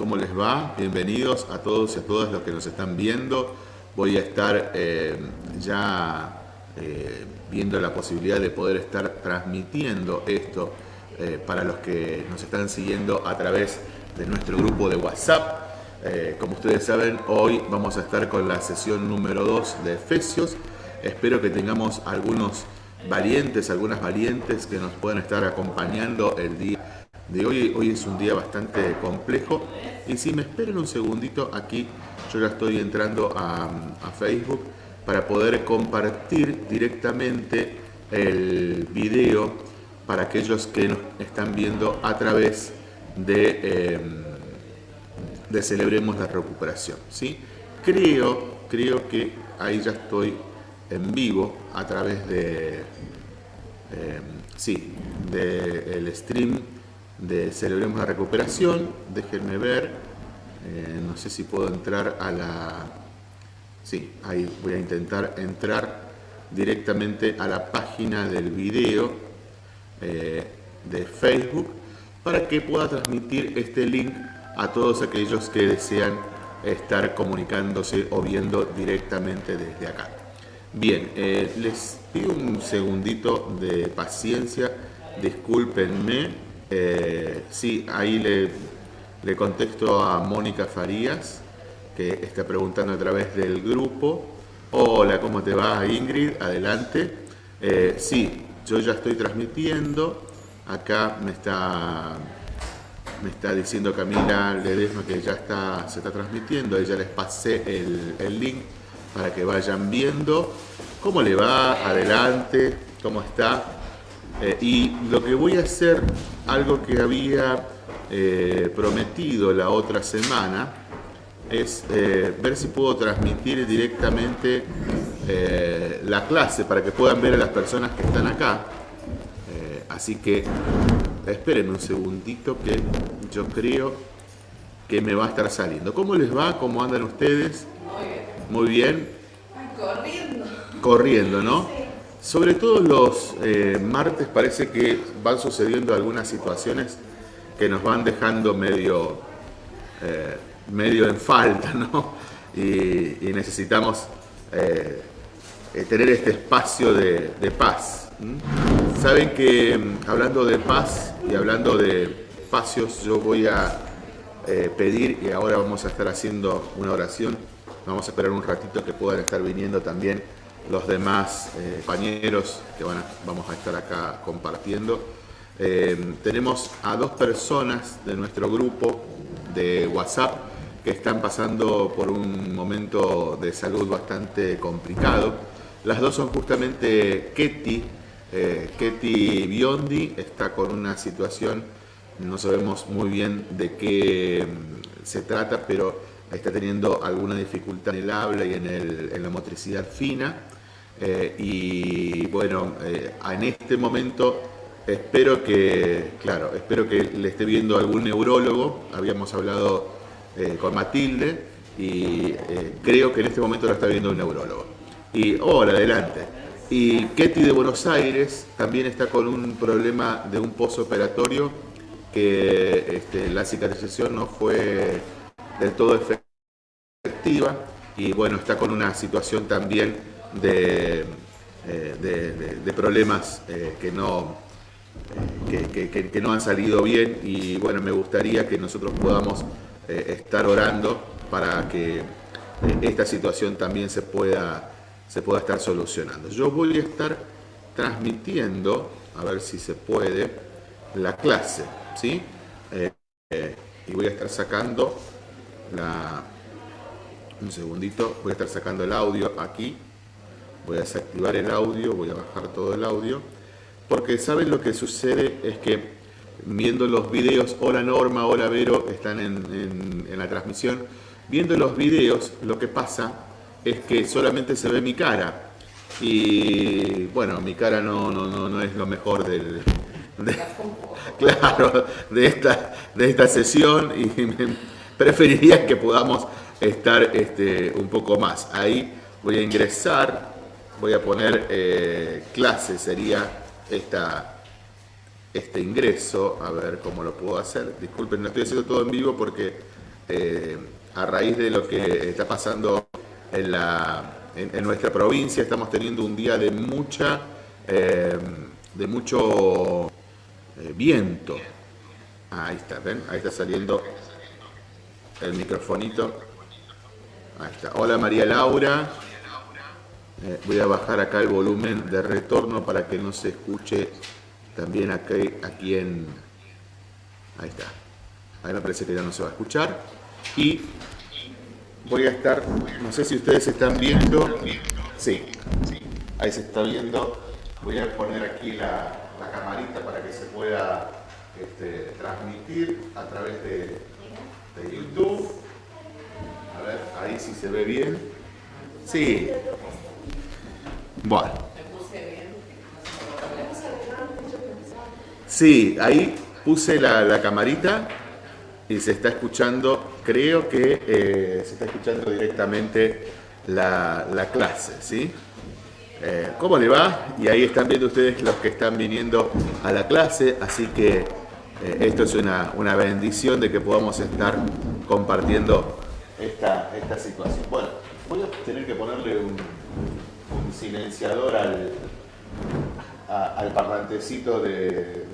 ¿cómo les va? Bienvenidos a todos y a todas los que nos están viendo. Voy a estar eh, ya eh, viendo la posibilidad de poder estar transmitiendo esto eh, para los que nos están siguiendo a través de nuestro grupo de WhatsApp. como ustedes saben, hoy vamos a estar con la sesión número 2 de Efesios. Espero que tengamos algunos valientes, algunas valientes que nos puedan estar acompañando el día de hoy. Hoy es un día bastante complejo. Y si me esperan un segundito, aquí yo ya estoy entrando a, Facebook para poder compartir directamente el video para aquellos que nos están viendo a través de, em, de Celebremos la Recuperación. ¿sí? Creo, creo que ahí ya estoy en vivo a través de, em, sí, del stream de Celebremos la Recuperación. Déjenme ver, eh, no sé si puedo entrar a la... Sí, ahí voy a intentar entrar directamente a la página del video eh, de Facebook para que pueda transmitir este link a todos aquellos que desean estar comunicándose o viendo directamente desde acá. Bien, eh, les pido un segundito de paciencia, discúlpenme, eh, sí, ahí le, le contesto a Mónica Farías, que está preguntando a través del grupo. Hola, ¿cómo te va Ingrid? Adelante. Eh, sí, yo ya estoy transmitiendo. Acá me está, me está diciendo Camila Ledesma que ya está, se está transmitiendo. Ya les pasé el, el link para que vayan viendo cómo le va, adelante, cómo está. Eh, y lo que voy a hacer, algo que había eh, prometido la otra semana, es eh, ver si puedo transmitir directamente la clase para que puedan ver a las personas que están acá. así que esperen un segundito que yo creo que me va a estar saliendo. ¿Cómo les va? ¿Cómo andan ustedes? Muy bien. Corriendo. Corriendo, ¿no? Sobre todo los eh, martes parece que van sucediendo algunas situaciones que nos van dejando medio, eh, medio en falta, ¿no? Y, necesitamos eh, tener este espacio de, paz. Saben que mm, hablando de paz y hablando de espacios, yo voy a pedir, y ahora vamos a estar haciendo una oración, vamos a esperar un ratito que puedan estar viniendo también los demás eh, compañeros que van vamos a estar acá compartiendo. Eh, tenemos a dos personas de nuestro grupo de WhatsApp que están pasando por un momento de salud bastante complicado. Las dos son justamente Ketty, eh, Ketty Biondi está con una situación, no sabemos muy bien de qué mm, se trata, pero está teniendo alguna dificultad en el habla y en, la motricidad fina. Eh, y bueno, eh, en este momento espero que, claro, espero que le esté viendo algún neurólogo. Habíamos hablado eh, con Matilde y creo que en este momento lo está viendo un neurólogo. Y, hola, adelante. Y Ketty de Buenos Aires también está con un problema de un posoperatorio que este, la cicatrización no fue del todo efectiva y bueno, está con una situación también de, eh, de, problemas eh, que, no, eh, que, no han salido bien y bueno, me gustaría que nosotros podamos estar orando para que esta situación también se pueda, se pueda estar solucionando. Yo voy a estar transmitiendo, a ver si se puede, la clase, ¿sí? y voy a estar sacando la... Un segundito, voy a estar sacando el audio aquí. Voy a desactivar el audio, voy a bajar todo el audio, porque saben lo que sucede es que viendo los videos, hola Norma, hola Vero, están en, la transmisión, viendo los videos lo que pasa es que solamente se ve mi cara. Y bueno, mi cara no, no, no, es lo mejor del, de, claro, de esta, de esta sesión y preferiría que podamos estar este, un poco más. Ahí voy a ingresar voy a poner eh, clase, sería esta, este ingreso, a ver cómo lo puedo hacer. Disculpen, no estoy haciendo todo en vivo porque eh, a raíz de lo que está pasando en, la, en, nuestra provincia, estamos teniendo un día de mucha, eh, de mucho viento. Ahí está, ¿ven? Ahí está saliendo el microfonito. Ahí está. Hola María Laura. Eh, voy a bajar acá el volumen de retorno para que no se escuche también aquí, aquí en... Ahí está. Ahí me parece que ya no se va a escuchar. Y voy a estar, no sé si ustedes están viendo. Sí, ahí se está viendo. Voy a poner aquí la, camarita para que se pueda este, transmitir a través de, de YouTube. A ver, ahí sí se ve bien. Sí, bueno. Sí, ahí puse la, camarita y se está escuchando, creo que eh, se está escuchando directamente la, clase, ¿sí? Eh, ¿Cómo le va? Y ahí están viendo ustedes los que están viniendo a la clase, así que eh, esto es una, bendición de que podamos estar compartiendo esta, esta situación. Bueno, voy a tener que ponerle un, un silenciador al, al parlantecito del,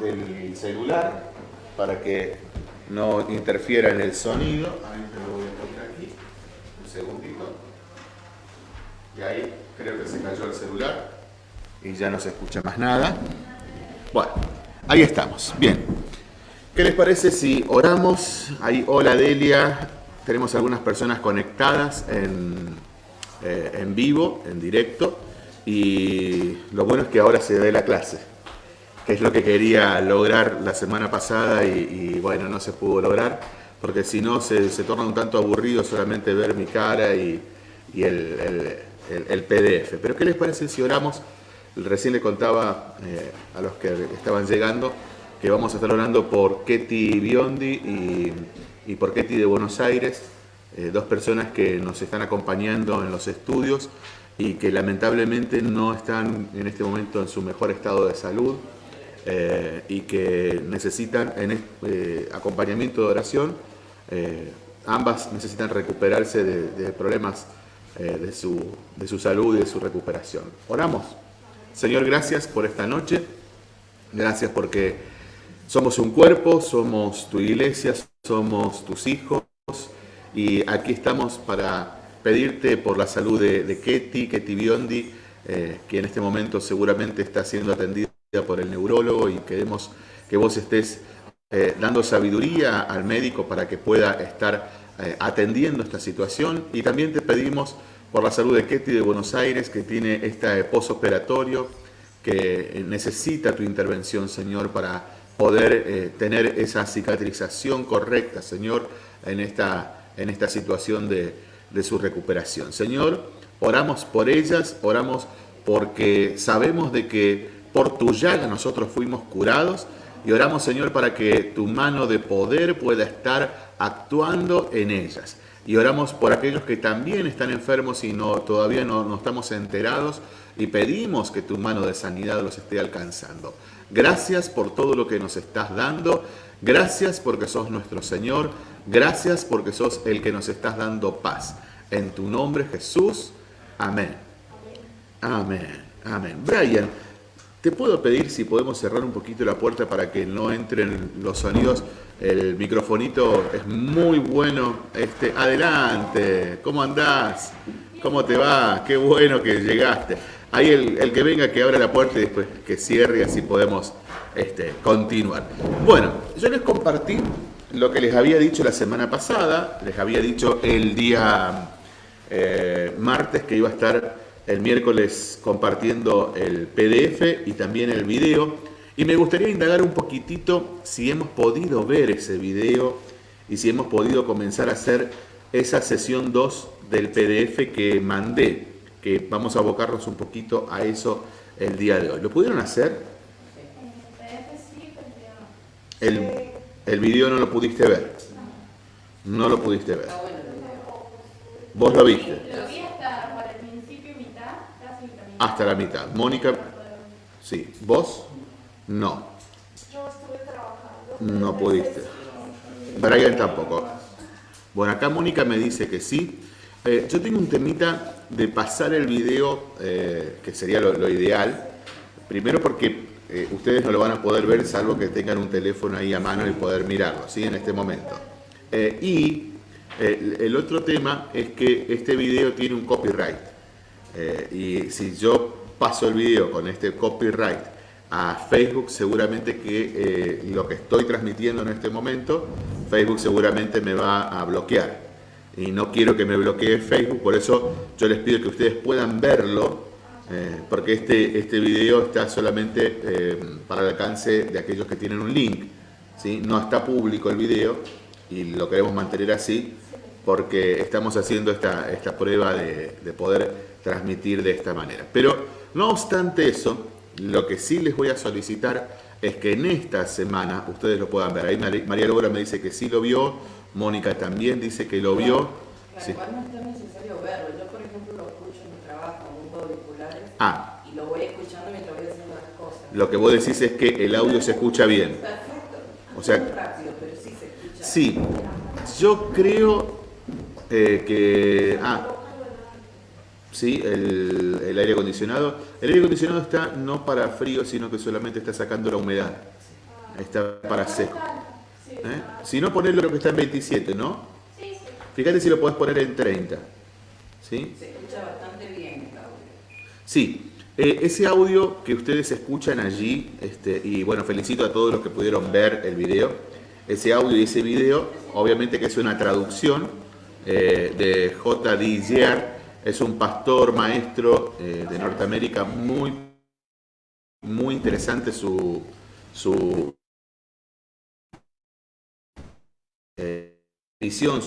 del celular para que no interfiera en el sonido. Ahí te lo voy a poner aquí, un segundito. Y ahí creo que se cayó el celular y ya no se escucha más nada. Bueno, ahí estamos. Bien. ¿Qué les parece si oramos? Ahí, hola Delia, tenemos algunas personas conectadas en, eh, en vivo, en directo, y lo bueno es que ahora se ve la clase, que es lo que quería lograr la semana pasada y, bueno, no se pudo lograr, porque si no se, torna un tanto aburrido solamente ver mi cara y, el, el, PDF. Pero ¿qué les parece si oramos? Recién le contaba eh, a los que estaban llegando que vamos a estar orando por Ketty Biondi y por Ketty de Buenos Aires, eh, dos personas que nos están acompañando en los estudios y que lamentablemente no están en este momento en su mejor estado de salud eh, y que necesitan en, acompañamiento de oración. ambas necesitan recuperarse de, problemas de, su, de su salud y de su recuperación. Oramos. Señor, gracias por esta noche. Gracias porque somos un cuerpo, somos tu iglesia, somos tus hijos y aquí estamos para pedirte por la salud de, Ketty, Ketty Biondi, eh, que en este momento seguramente está siendo atendida por el neurólogo y queremos que vos estés eh, dando sabiduría al médico para que pueda estar eh, atendiendo esta situación y también te pedimos por la salud de Ketty de Buenos Aires que tiene este posoperatorio que necesita tu intervención Señor para poder eh, tener esa cicatrización correcta, Señor, en esta, en esta situación de, su recuperación. Señor, oramos por ellas, oramos porque sabemos de que por tu llaga nosotros fuimos curados y oramos, Señor, para que tu mano de poder pueda estar actuando en ellas. Y oramos por aquellos que también están enfermos y no, todavía no, no estamos enterados y pedimos que tu mano de sanidad los esté alcanzando. Gracias por todo lo que nos estás dando. Gracias porque sos nuestro Señor. Gracias porque sos el que nos estás dando paz. En tu nombre Jesús. Amén. Amén. Amén. Brian, te puedo pedir si podemos cerrar un poquito la puerta para que no entren los sonidos. El microfonito es muy bueno. Este, adelante. ¿Cómo andás? ¿Cómo te va? Qué bueno que llegaste. Ahí el, que venga, que abra la puerta y después que cierre y así podemos este, continuar. Bueno, yo les compartí lo que les había dicho la semana pasada, les había dicho el día eh, martes que iba a estar el miércoles compartiendo el PDF y también el video. Y me gustaría indagar un poquitito si hemos podido ver ese video y si hemos podido comenzar a hacer esa sesión 2 del PDF que mandé que vamos a abocarnos un poquito a eso el día de hoy. ¿Lo pudieron hacer? El, el video no lo pudiste ver. No lo pudiste ver. ¿Vos lo viste? Lo vi hasta el principio mitad, casi Hasta la mitad. Mónica, sí. ¿Vos? No. No pudiste. Brian tampoco. Bueno, acá Mónica me dice que sí. Eh, yo tengo un temita de pasar el video, eh, que sería lo, ideal. Primero porque eh, ustedes no lo van a poder ver salvo que tengan un teléfono ahí a mano y poder mirarlo, ¿sí? En este momento. y el otro tema es que este video tiene un copyright. Y si yo paso el video con este copyright a Facebook, seguramente que lo que estoy transmitiendo en este momento, Facebook seguramente me va a bloquear y no quiero que me bloquee Facebook, por eso yo les pido que ustedes puedan verlo, eh, porque este, este video está solamente eh, para el alcance de aquellos que tienen un link, ¿sí? no está público el video y lo queremos mantener así porque estamos haciendo esta, esta prueba de, de poder transmitir de esta manera. Pero no obstante eso, lo que sí les voy a solicitar es que en esta semana ustedes lo puedan ver. Ahí María Lobra me dice que sí lo vio, Mónica también dice que lo vio. Claro, igual no es necesario verlo. Yo, por ejemplo, lo escucho en mi trabajo, en un auriculares ah. y lo voy escuchando mientras voy haciendo las cosas. Lo que vos decís es que el audio se escucha bien. Perfecto. O sea, rápido, pero sí se escucha. Sí, yo creo eh, que... Ah, sí, el, el, aire acondicionado. El aire acondicionado está no para frío, sino que solamente está sacando la humedad. Está para seco. ¿Eh? Si no, ponerlo lo que está en 27, ¿no? Fíjate si lo podés poner en 30. ¿Sí? Se escucha bastante bien el audio. Sí. Eh, ese audio que ustedes escuchan allí, este, y bueno, felicito a todos los que pudieron ver el video, ese audio y ese video, obviamente que es una traducción eh, de J.D. Year, es un pastor maestro eh, de Norteamérica muy, muy interesante su, su edición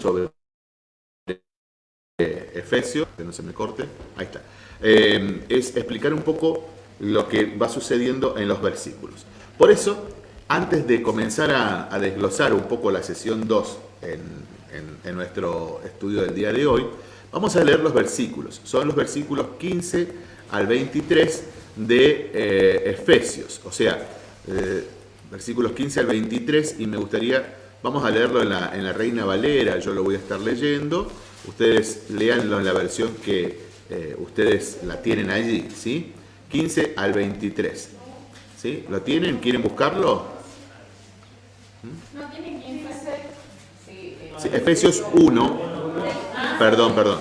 sobre eh, Efesios, que no se me corte, ahí está, eh, es explicar un poco lo que va sucediendo en los versículos. Por eso, antes de comenzar a, desglosar un poco la sesión 2 en, nuestro estudio del día de hoy, vamos a leer los versículos. Son los versículos 15 al 23 de eh, Efesios, o sea, versículos 15 al 23, y me gustaría, vamos a leerlo en la, en la Reina Valera, yo lo voy a estar leyendo, ustedes leanlo en la versión que eh, ustedes la tienen allí, ¿sí? 15 al 23, ¿sí? ¿Lo tienen? ¿Quieren buscarlo? ¿No tienen 15? Efesios 1, perdón, perdón,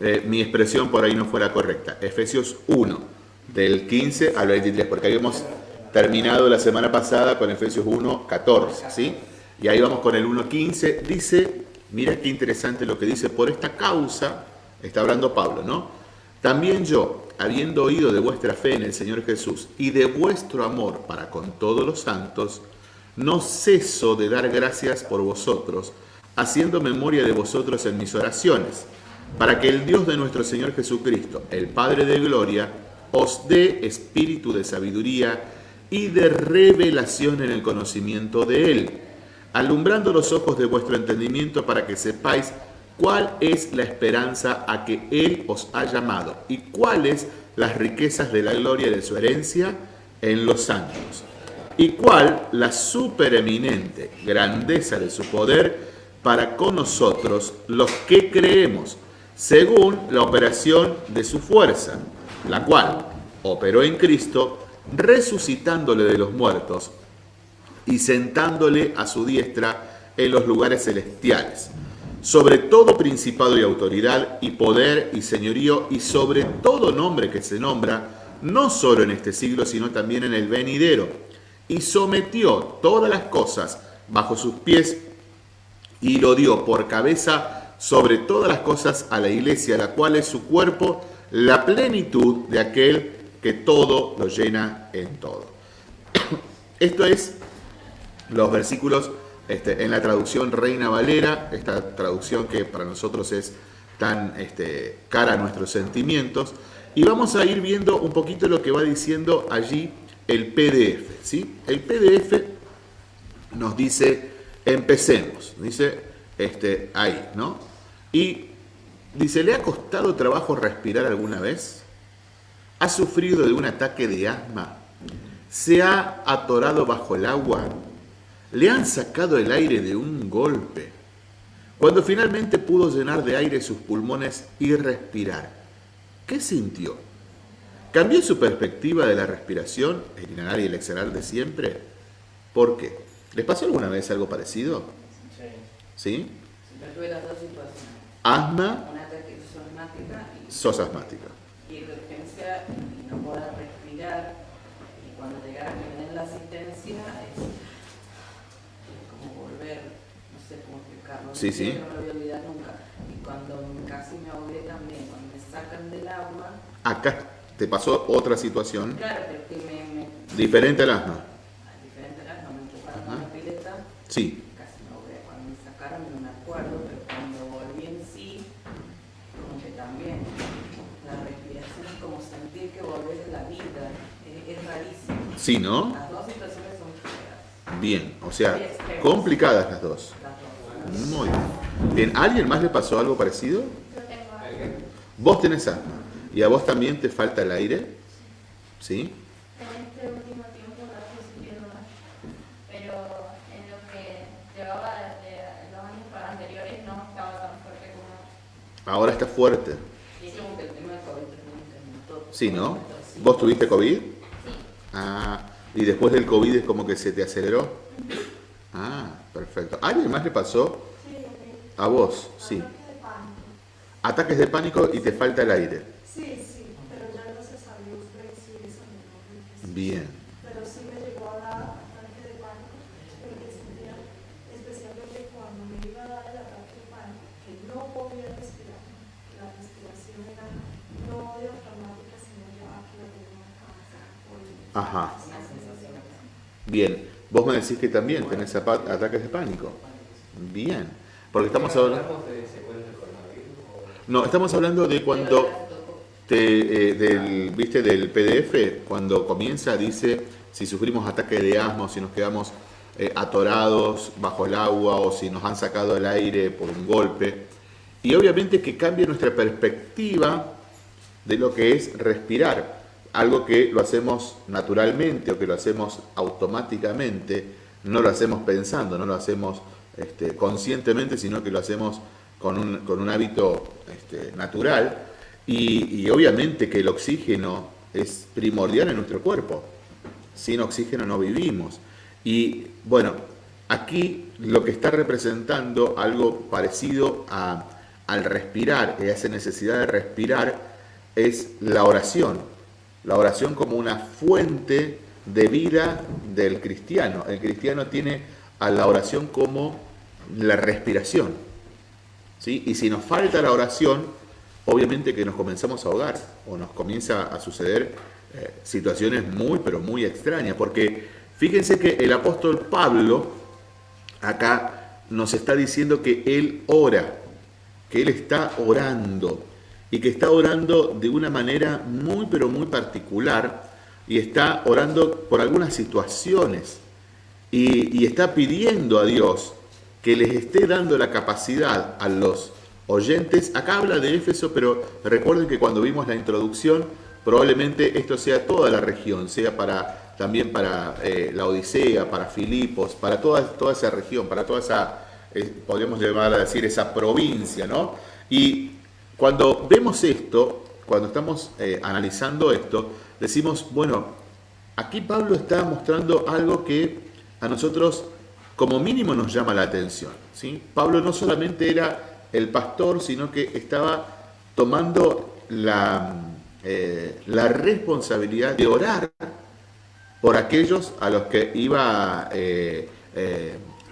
eh, mi expresión por ahí no fuera correcta, Efesios 1, del 15 al 23, porque habíamos terminado la semana pasada con Efesios 1, 14, ¿sí? Y ahí vamos con el 1, 15. Dice, mira qué interesante lo que dice, por esta causa, está hablando Pablo, ¿no? También yo, habiendo oído de vuestra fe en el Señor Jesús y de vuestro amor para con todos los santos, no ceso de dar gracias por vosotros, haciendo memoria de vosotros en mis oraciones, para que el Dios de nuestro Señor Jesucristo, el Padre de Gloria, os dé espíritu de sabiduría y de revelación en el conocimiento de Él, alumbrando los ojos de vuestro entendimiento para que sepáis cuál es la esperanza a que Él os ha llamado y cuáles las riquezas de la gloria de su herencia en los santos, y cuál la supereminente grandeza de su poder para con nosotros los que creemos, según la operación de su fuerza, la cual operó en Cristo resucitándole de los muertos y sentándole a su diestra en los lugares celestiales, sobre todo principado y autoridad y poder y señorío y sobre todo nombre que se nombra, no solo en este siglo, sino también en el venidero, y sometió todas las cosas bajo sus pies y lo dio por cabeza sobre todas las cosas a la iglesia, la cual es su cuerpo, la plenitud de aquel que todo lo llena en todo. Esto es los versículos este, en la traducción Reina Valera, esta traducción que para nosotros es tan este, cara a nuestros sentimientos. Y vamos a ir viendo un poquito lo que va diciendo allí el PDF. ¿sí? El PDF nos dice, empecemos, dice este, ahí, ¿no? Y dice, ¿le ha costado trabajo respirar alguna vez? ¿Ha sufrido de un ataque de asma? ¿Se ha atorado bajo el agua? Le han sacado el aire de un golpe. Cuando finalmente pudo llenar de aire sus pulmones y respirar, ¿qué sintió? ¿Cambió su perspectiva de la respiración, el inhalar y el exhalar de siempre? ¿Por qué? ¿Les pasó alguna vez algo parecido? Sí. ¿Sí? Yo tuve las dos situaciones. Asma. Una asmática. Y, sos asmática. Y urgencia y no poder respirar. Y cuando llegara a que me den la asistencia es, como volver, no sé cómo explicarlo. Sí, sí. No lo voy a olvidar nunca. Y cuando casi me ahogué también, cuando me sacan del agua. Acá te pasó otra situación. Claro, porque me, me... Diferente al asma. Sí. Casi no veo. Cuando me sacaron no me acuerdo, pero cuando volví en sí, como que también la respiración es como sentir que volvés de la vida. Es, es rarísimo. Sí, ¿no? Las dos situaciones son feas. Bien, o sea, complicadas las dos. Las dos. Muy bien. ¿A alguien más le pasó algo parecido? Yo tengo algo. Vos tenés asma. ¿Y a vos también te falta el aire? ¿Sí? En este último tiempo la estoy sintiendo más. Pero en lo que llevaba de los años anteriores no estaba tan fuerte como. Ahora está fuerte. Y es como que el tema del COVID también incrementó. Sí, ¿no? ¿Vos tuviste COVID? Sí. Ah, y después del COVID es como que se te aceleró. Ah, perfecto. ¿A alguien más le pasó? Sí, ok. A vos, sí. Ataques de pánico. Ataques de pánico y te falta el aire. Sí, sí, pero ya vencí esa menor Bien. Pero sí me llegó a dar ataque de pánico, porque sentía, especialmente cuando me iba a dar el ataque de pánico, que no podía respirar. La respiración era no diafragmática, sino ya aquí la tengo acá, por Ajá. Bien. Vos me decís que también tenés ataques de pánico. Bien. Porque estamos hablando... No, estamos hablando de cuando... Te, eh, del, ¿viste? del PDF, cuando comienza, dice si sufrimos ataque de asma si nos quedamos eh, atorados bajo el agua o si nos han sacado el aire por un golpe. Y obviamente que cambia nuestra perspectiva de lo que es respirar. Algo que lo hacemos naturalmente o que lo hacemos automáticamente, no lo hacemos pensando, no lo hacemos este, conscientemente, sino que lo hacemos con un, con un hábito este, natural. Y, y obviamente que el oxígeno es primordial en nuestro cuerpo. Sin oxígeno no vivimos. Y bueno, aquí lo que está representando algo parecido a, al respirar, esa necesidad de respirar, es la oración. La oración como una fuente de vida del cristiano. El cristiano tiene a la oración como la respiración. ¿sí? Y si nos falta la oración, obviamente que nos comenzamos a ahogar o nos comienza a suceder eh, situaciones muy, pero muy extrañas. Porque fíjense que el apóstol Pablo acá nos está diciendo que él ora, que él está orando y que está orando de una manera muy, pero muy particular y está orando por algunas situaciones y, está pidiendo a Dios que les esté dando la capacidad a los oyentes. Acá habla de Éfeso, pero recuerden que cuando vimos la introducción, probablemente esto sea toda la región, sea para también para eh, la Odisea, para Filipos, para toda, toda esa región, para toda esa, eh, podríamos llamar a decir, esa provincia, ¿no? Y cuando vemos esto, cuando estamos eh, analizando esto, decimos, bueno, aquí Pablo está mostrando algo que a nosotros como mínimo nos llama la atención. ¿sí? Pablo no solamente era el pastor, sino que estaba tomando la, eh, la responsabilidad de orar por aquellos a los que iba, eh,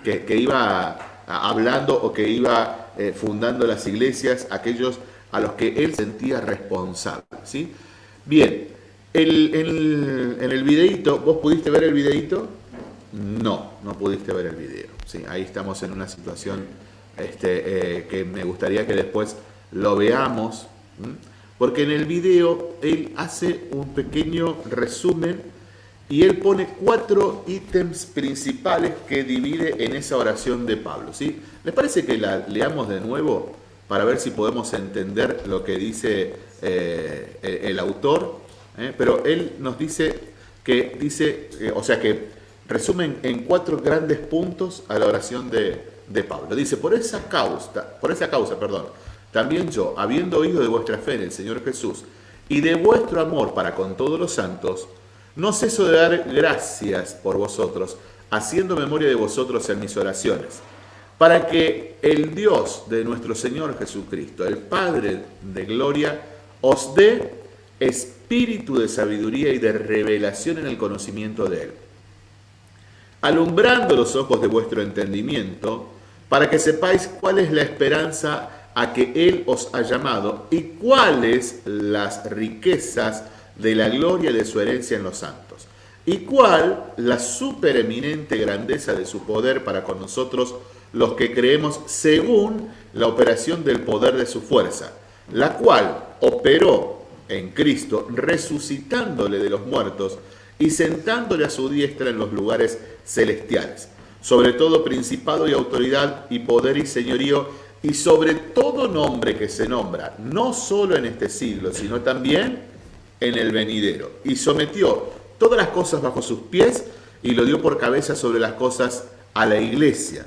que, que iba hablando o que iba fundando las iglesias, aquellos a los que él sentía responsable. ¿sí? Bien, el, en el videíto, ¿vos pudiste ver el videíto? No, no pudiste ver el video. Sí, ahí estamos en una situación este, eh, que me gustaría que después lo veamos, porque en el video él hace un pequeño resumen y él pone cuatro ítems principales que divide en esa oración de Pablo. ¿sí? ¿Les parece que la leamos de nuevo para ver si podemos entender lo que dice eh, el, autor? ¿eh? Pero él nos dice que dice, eh, o sea que resumen en cuatro grandes puntos a la oración de, de Pablo. Dice, por esa causa, por esa causa, perdón, también yo, habiendo oído de vuestra fe en el Señor Jesús y de vuestro amor para con todos los santos, no ceso de dar gracias por vosotros, haciendo memoria de vosotros en mis oraciones, para que el Dios de nuestro Señor Jesucristo, el Padre de gloria, os dé espíritu de sabiduría y de revelación en el conocimiento de Él, alumbrando los ojos de vuestro entendimiento, para que sepáis cuál es la esperanza a que Él os ha llamado y cuáles las riquezas de la gloria de su herencia en los santos, y cuál la supereminente grandeza de su poder para con nosotros los que creemos según la operación del poder de su fuerza, la cual operó en Cristo, resucitándole de los muertos y sentándole a su diestra en los lugares celestiales, sobre todo principado y autoridad y poder y señorío y sobre todo nombre que se nombra, no solo en este siglo, sino también en el venidero. Y sometió todas las cosas bajo sus pies y lo dio por cabeza sobre las cosas a la iglesia,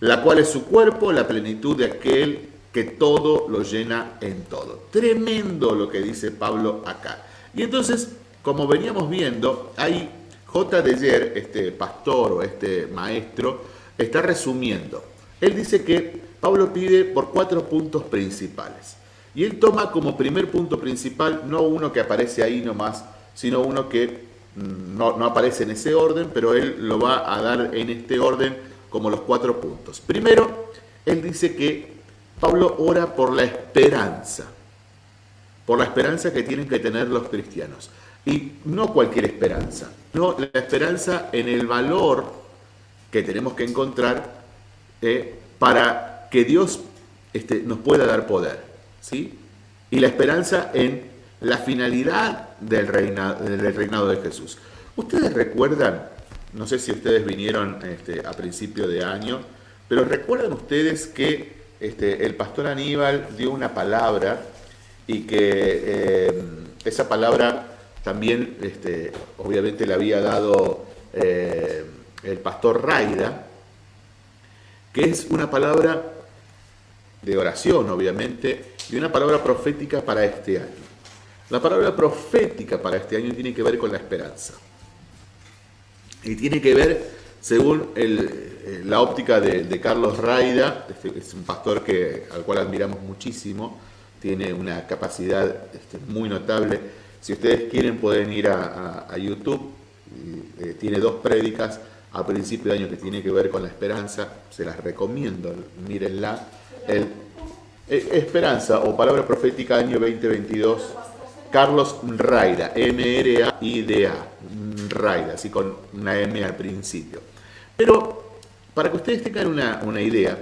la cual es su cuerpo, la plenitud de aquel que todo lo llena en todo. Tremendo lo que dice Pablo acá. Y entonces, como veníamos viendo, hay J. Deyer, este pastor o este maestro, está resumiendo. Él dice que Pablo pide por cuatro puntos principales. Y él toma como primer punto principal no uno que aparece ahí nomás, sino uno que mm, no, no, aparece en ese orden, pero él lo va a dar en este orden como los cuatro puntos. Primero, él dice que Pablo ora por la esperanza, por la esperanza que tienen que tener los cristianos. Y no cualquier esperanza, no la esperanza en el valor que tenemos que encontrar eh, para que Dios este, nos pueda dar poder, ¿sí? Y la esperanza en la finalidad del del reinado de Jesús. Ustedes recuerdan, no sé si ustedes vinieron este, a principio de año, pero recuerdan ustedes que este, el pastor Aníbal dio una palabra y que eh, esa palabra también, este, obviamente, le había dado eh, el pastor Raida, que es una palabra de oración, obviamente, y una palabra profética para este año. La palabra profética para este año tiene que ver con la esperanza. Y tiene que ver, según eh, la óptica de, Carlos Raida, este, es un pastor que, al cual admiramos muchísimo, tiene una capacidad este, muy notable. Si ustedes quieren pueden ir a, YouTube, eh, tiene dos prédicas a principio de año que tiene que ver con la esperanza, se las recomiendo, mírenla. El, eh, Esperanza o Palabra Profética Año 2022, Carlos Raida, M-R-A-I-D-A, Raida, así con una M al principio. Pero para que ustedes tengan una, una idea,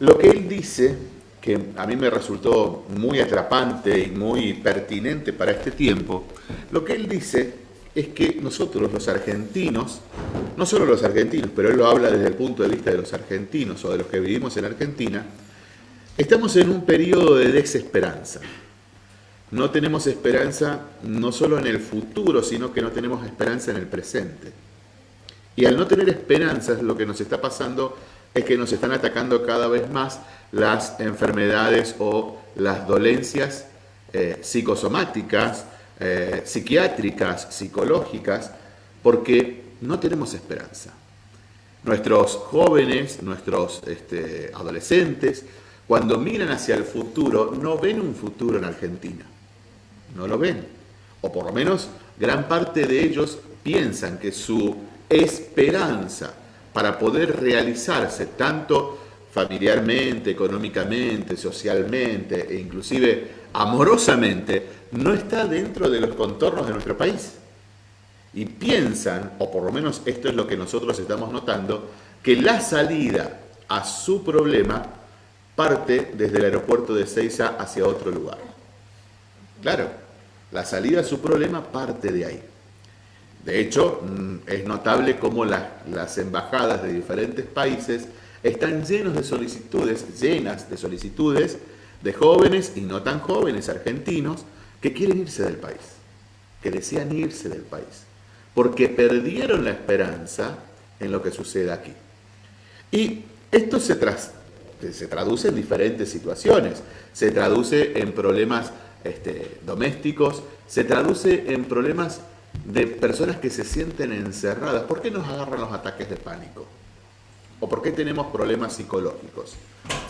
lo que él dice, que a mí me resultó muy atrapante y muy pertinente para este tiempo, lo que él dice es que nosotros los argentinos, no solo los argentinos, pero él lo habla desde el punto de vista de los argentinos o de los que vivimos en Argentina, Estamos en un periodo de desesperanza. No tenemos esperanza no solo en el futuro, sino que no tenemos esperanza en el presente. Y al no tener esperanzas, lo que nos está pasando es que nos están atacando cada vez más las enfermedades o las dolencias eh, psicosomáticas, eh, psiquiátricas, psicológicas, porque no tenemos esperanza. Nuestros jóvenes, nuestros este, adolescentes, cuando miran hacia el futuro, no ven un futuro en Argentina. No lo ven. O por lo menos gran parte de ellos piensan que su esperanza para poder realizarse tanto familiarmente, económicamente, socialmente e inclusive amorosamente, no está dentro de los contornos de nuestro país. Y piensan, o por lo menos esto es lo que nosotros estamos notando, que la salida a su problema parte desde el aeropuerto de Ceiza hacia otro lugar. Claro, la salida a su problema parte de ahí. De hecho, mm, es notable cómo las embajadas de diferentes países están llenos de solicitudes, llenas de solicitudes de jóvenes y no tan jóvenes argentinos que quieren irse del país, que desean irse del país. porque perdieron la esperanza en lo que sucede aquí. Y esto se, se traduce en diferentes situaciones, se traduce en problemas este, domésticos, se traduce en problemas de personas que se sienten encerradas. ¿Por qué nos agarran los ataques de pánico? ¿O por qué tenemos problemas psicológicos?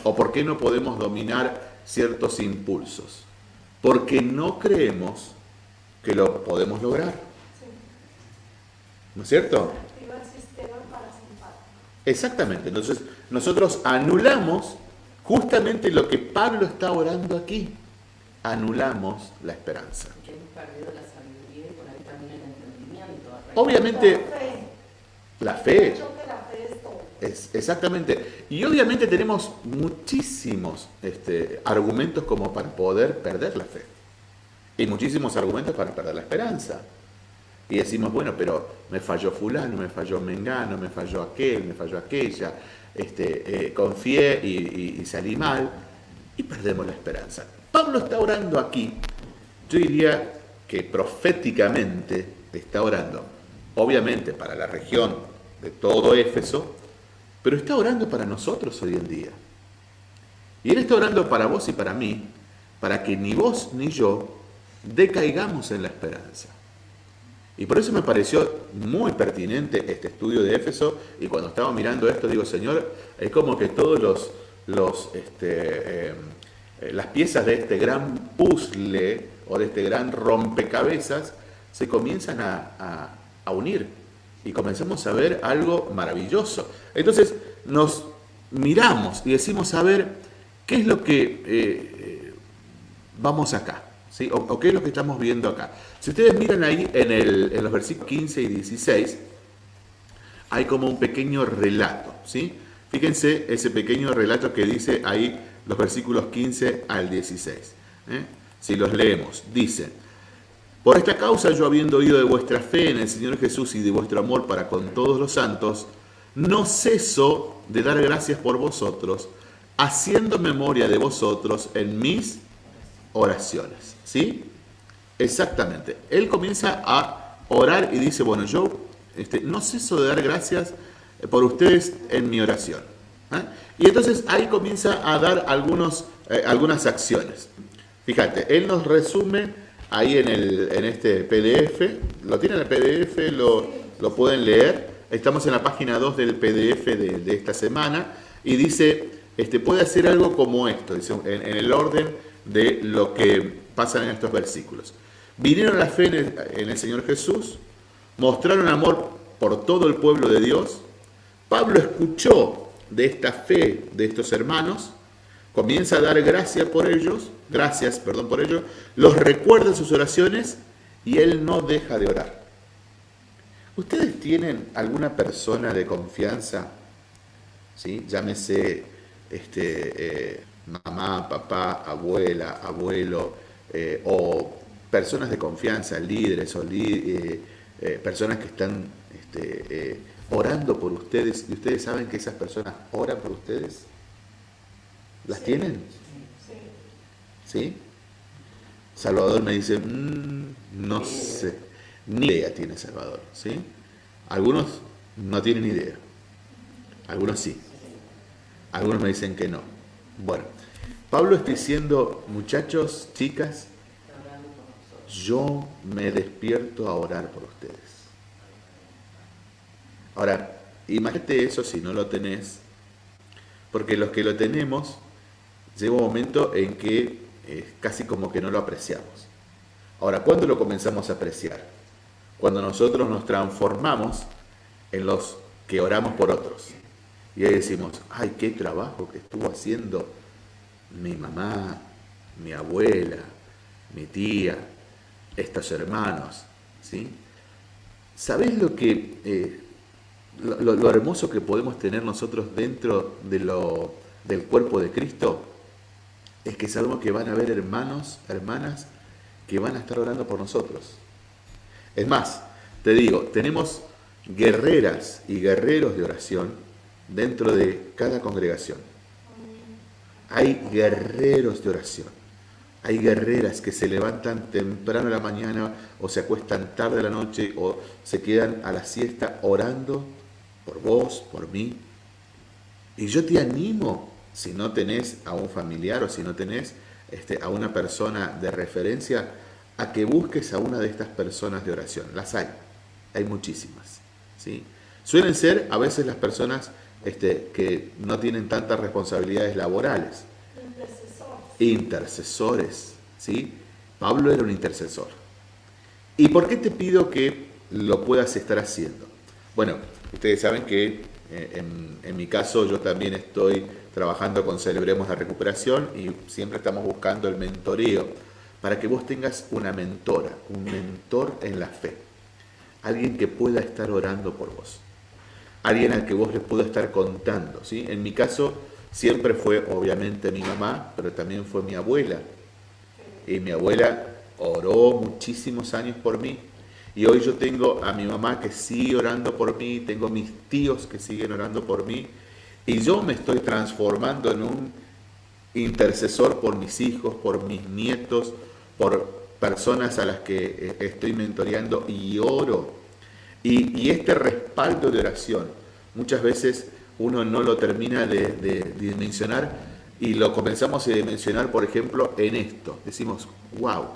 ¿O por qué no podemos dominar ciertos impulsos? Porque no creemos que lo podemos lograr. ¿No es cierto? Exactamente. Entonces, nosotros anulamos justamente lo que Pablo está orando aquí. Anulamos la esperanza. Obviamente, la fe. Es, exactamente. Y obviamente tenemos muchísimos este, argumentos como para poder perder la fe. Y muchísimos argumentos para perder la esperanza. Y decimos, bueno, pero me falló fulano, me falló Mengano, me falló aquel, me falló aquella, este, eh, confié y, salí mal, y perdemos la esperanza. Pablo está orando aquí, yo diría que proféticamente está orando, obviamente para la región de todo Éfeso, pero está orando para nosotros hoy en día. Y Él está orando para vos y para mí, para que ni vos ni yo decaigamos en la esperanza. Y por eso me pareció muy pertinente este estudio de Éfeso y cuando estaba mirando esto digo, Señor, es como que todos los, los este, em, las piezas de este gran puzzle o de este gran rompecabezas se comienzan a, unir y comenzamos a ver algo maravilloso. Entonces nos miramos y decimos, a ver, ¿qué es lo que eh, eh, vamos acá? ¿Sí? o qué es lo que estamos viendo acá? Si ustedes miran ahí en, los versículos 15 y 16, hay como un pequeño relato, ¿sí? Fíjense ese pequeño relato que dice ahí los versículos 15 al 16. ¿eh? Si los leemos, dice, por esta causa yo habiendo oído de vuestra fe en el Señor Jesús y de vuestro amor para con todos los santos, no ceso de dar gracias por vosotros, haciendo memoria de vosotros en mis oraciones. ¿Sí? Exactamente. Él comienza a orar y dice, bueno, yo este, no ceso de dar gracias por ustedes en mi oración. ¿Eh? Y entonces ahí comienza a dar algunos, eh, algunas acciones. Fíjate, él nos resume ahí en, el, en este PDF, lo tienen el PDF, lo, lo, pueden leer, estamos en la página 2 del PDF de, esta semana y dice, este, puede hacer algo como esto, dice, en el orden de lo que pasa en estos versículos. Vinieron a la fe en el, Señor Jesús, mostraron amor por todo el pueblo de Dios. Pablo escuchó de esta fe de estos hermanos, comienza a dar gracias por ellos, gracias, perdón, por ellos, los recuerda en sus oraciones y él no deja de orar. ¿Ustedes tienen alguna persona de confianza? ¿Sí? Llámese este, eh, mamá, papá, abuela, abuelo, eh, o personas de confianza, líderes o eh, personas que están este, orando por ustedes y ustedes saben que esas personas oran por ustedes? ¿Las tienen? Sí. ¿Sí? Salvador me dice, mm, no sé, ni idea tiene Salvador, ¿sí? Algunos no tienen idea, algunos sí, algunos me dicen que no. Bueno, Pablo está diciendo, muchachos, chicas, yo me despierto a orar por ustedes. Ahora, imagínate eso si no lo tenés, porque los que lo tenemos, llega un momento en que eh, casi como que no lo apreciamos. Ahora, ¿cuándo lo comenzamos a apreciar? Cuando nosotros nos transformamos en los que oramos por otros. Y ahí decimos, ay, qué trabajo que estuvo haciendo mi mamá, mi abuela, mi tía, estos hermanos. ¿sí? ¿Sabés lo, que, eh, lo, hermoso que podemos tener nosotros dentro de lo, del cuerpo de Cristo? Es que sabemos que van a haber hermanos, hermanas, que van a estar orando por nosotros. Es más, te digo, tenemos guerreras y guerreros de oración dentro de cada congregación. Hay guerreros de oración Hay guerreras que se levantan temprano a la mañana o se acuestan tarde a la noche o se quedan a la siesta orando por vos, por mí. Y yo te animo, si no tenés a un familiar o si no tenés este, a una persona de referencia, a que busques a una de estas personas de oración. Las hay, hay muchísimas. ¿sí? Suelen ser a veces las personas este, que no tienen tantas responsabilidades laborales. Intercesores. Intercesores. ¿sí? Pablo era un intercesor. ¿Y por qué te pido que lo puedas estar haciendo? Bueno, ustedes saben que eh, en, mi caso yo también estoy trabajando con Celebremos la Recuperación y siempre estamos buscando el mentoreo para que vos tengas una mentora, un mentor en la fe. Alguien que pueda estar orando por vos. Alguien al que vos les pueda estar contando. ¿sí? En mi caso siempre fue obviamente mi mamá, pero también fue mi abuela. Y mi abuela oró muchísimos años por mí. Y hoy yo tengo a mi mamá que sigue orando por mí, tengo mis tíos que siguen orando por mí. Y yo me estoy transformando en un intercesor por mis hijos, por mis nietos, por personas a las que eh, estoy mentoreando y oro. Y, y este respaldo de oración, muchas veces uno no lo termina de, de dimensionar y lo comenzamos a dimensionar, por ejemplo, en esto. Decimos, wow,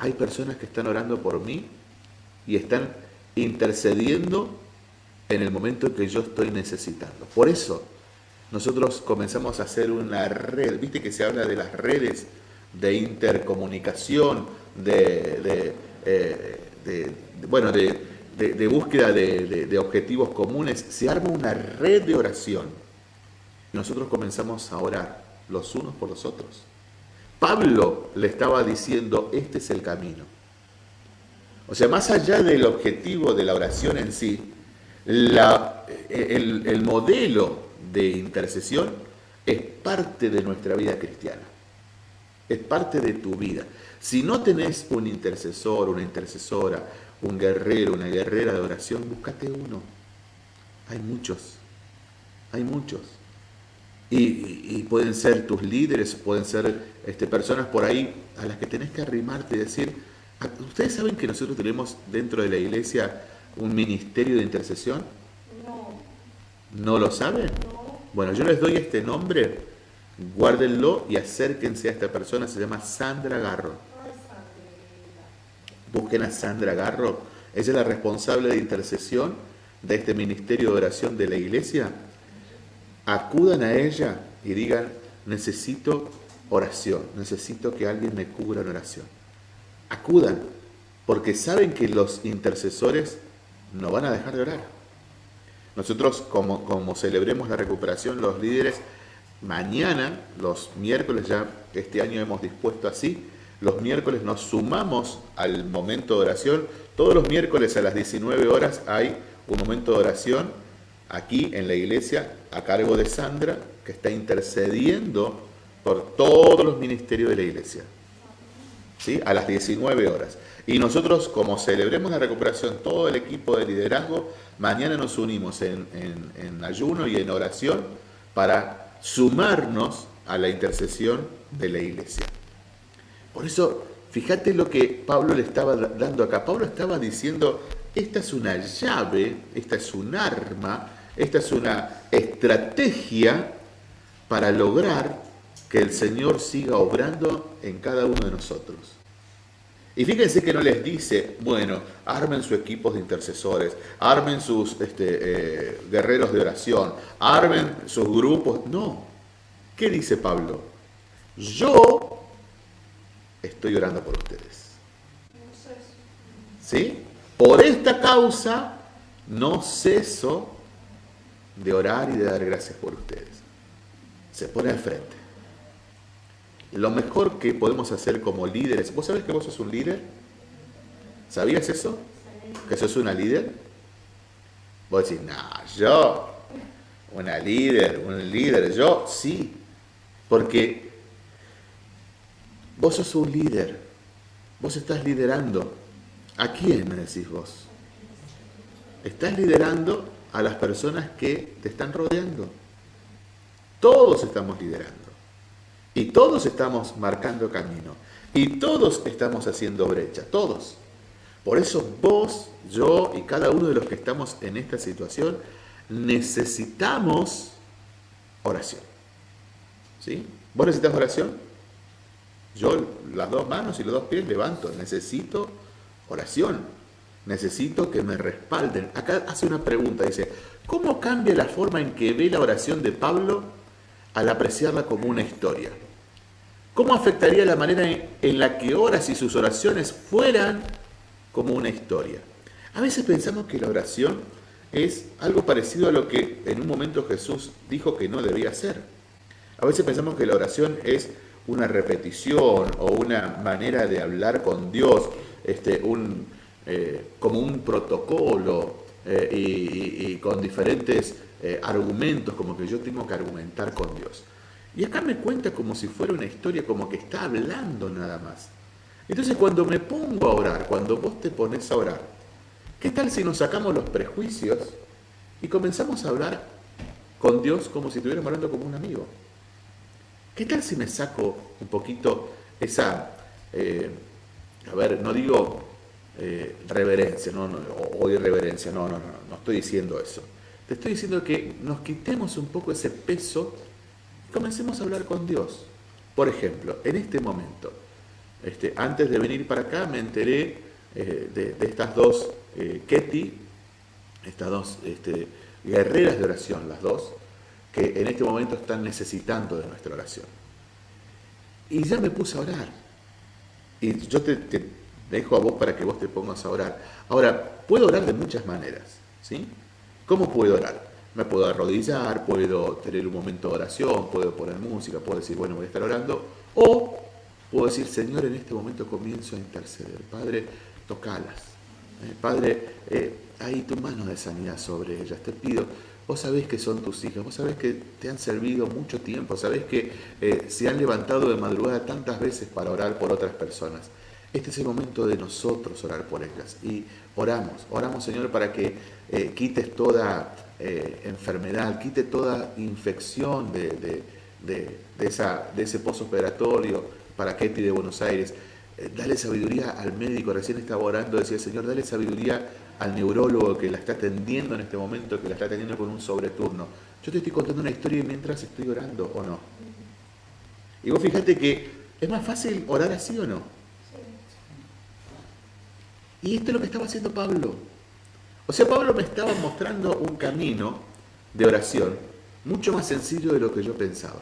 hay personas que están orando por mí y están intercediendo en el momento en que yo estoy necesitando. Por eso nosotros comenzamos a hacer una red, viste que se habla de las redes de intercomunicación, de, eh, bueno, de, búsqueda de objetivos comunes, se arma una red de oración. Nosotros comenzamos a orar los unos por los otros. Pablo le estaba diciendo, este es el camino. O sea, más allá del objetivo de la oración en sí, la- el, el modelo de intercesión es parte de nuestra vida cristiana. Es parte de tu vida. Si no tenés un intercesor, una intercesora, un guerrero, una guerrera de oración, búscate uno. Hay muchos. Hay muchos. Y pueden ser tus líderes, pueden ser este, personas por ahí a las que tenés que arrimarte y decir, "Ah, ¿ustedes saben que nosotros tenemos dentro de la iglesia un ministerio de intercesión? No, ¿No lo saben? no, Bueno, yo les doy este nombre, guárdenlo y acérquense a esta persona, se llama Sandra Garro. Busquen a Sandra Garro, ella es la responsable de intercesión de este ministerio de oración de la iglesia. Acudan a ella y digan, necesito oración, necesito que alguien me cubra en oración. Acudan, porque saben que los intercesores no van a dejar de orar. Nosotros, como, como celebremos la recuperación, los líderes, mañana, los miércoles, ya este año hemos dispuesto así, los miércoles nos sumamos al momento de oración. Todos los miércoles a las 19 horas hay un momento de oración aquí en la iglesia a cargo de Sandra, que está intercediendo por todos los ministerios de la iglesia. ¿sí? a las 19 horas. Y nosotros, como celebremos la recuperación, todo el equipo de liderazgo, mañana nos unimos en, ayuno y en oración para sumarnos a la intercesión de la iglesia. Por eso, fíjate lo que Pablo le estaba da- dando acá. Pablo estaba diciendo, esta es una llave, esta es un arma, esta es una estrategia para lograr que el Señor siga obrando en cada uno de nosotros. Y fíjense que no les dice, bueno, armen sus equipos de intercesores, armen sus este, eh, guerreros de oración, armen sus grupos. No. ¿Qué dice Pablo? Yo estoy orando por ustedes. ¿Sí? Por esta causa no ceso de orar y de dar gracias por ustedes. Se pone al frente. Lo mejor que podemos hacer como líderes, ¿vos sabés que vos sos un líder? ¿Sabías eso? ¿Que sos una líder? Vos decís, no, yo, una líder, un líder, yo sí. Porque vos sos un líder, vos estás liderando. ¿A quién me decís vos? Estás liderando a las personas que te están rodeando. Todos estamos liderando. Y todos estamos marcando camino. Y todos estamos haciendo brecha, todos. Por eso vos, yo y cada uno de los que estamos en esta situación necesitamos oración. ¿Sí? ¿Vos necesitas oración? Yo las dos manos y los dos pies levanto. Necesito oración. Necesito que me respalden. Acá hace una pregunta, dice, ¿cómo cambia la forma en que ve la oración de Pablo al apreciarla como una historia? ¿Cómo afectaría la manera en la que oras y sus oraciones fueran como una historia? A veces pensamos que la oración es algo parecido a lo que en un momento Jesús dijo que no debía ser. A veces pensamos que la oración es una repetición o una manera de hablar con Dios, este, un, eh, como un protocolo eh, y, con diferentes eh, argumentos, como que yo tengo que argumentar con Dios. Y acá me cuenta como si fuera una historia, como que está hablando nada más. Entonces cuando me pongo a orar, cuando vos te pones a orar, ¿qué tal si nos sacamos los prejuicios y comenzamos a hablar con Dios como si estuviéramos hablando como un amigo? ¿Qué tal si me saco un poquito esa, eh, a ver, no digo eh, reverencia no, o, irreverencia, no, no, no, no estoy diciendo eso. Te estoy diciendo que nos quitemos un poco ese peso comencemos a hablar con Dios. Por ejemplo, en este momento, este, antes de venir para acá me enteré eh, de, estas dos eh, estas dos este, guerreras de oración, las dos, que en este momento están necesitando de nuestra oración. Y ya me puse a orar. Y yo te, te dejo a vos para que vos te pongas a orar. Ahora, puedo orar de muchas maneras. ¿sí? ¿Cómo puedo orar? me puedo arrodillar, puedo tener un momento de oración, puedo poner música, puedo decir, bueno, voy a estar orando, o puedo decir, Señor, en este momento comienzo a interceder. Padre, tocalas. Eh, padre, eh, hay tu mano de sanidad sobre ellas. Te pido, vos sabés que son tus hijas, vos sabés que te han servido mucho tiempo, sabés que eh, se han levantado de madrugada tantas veces para orar por otras personas. Este es el momento de nosotros orar por ellas. Y oramos, oramos Señor para que quites toda eh, enfermedad, quite toda infección de, esa, de ese pozo operatorio para Ketty de Buenos Aires. Eh, dale sabiduría al médico, recién estaba orando, decía Señor, dale sabiduría al neurólogo que la está atendiendo en este momento, que la está atendiendo con un sobreturno. Yo te estoy contando una historia mientras estoy orando, ¿o no? Y vos fíjate que es más fácil orar así o no. Y esto es lo que estaba haciendo Pablo. O sea, Pablo me estaba mostrando un camino de oración mucho más sencillo de lo que yo pensaba.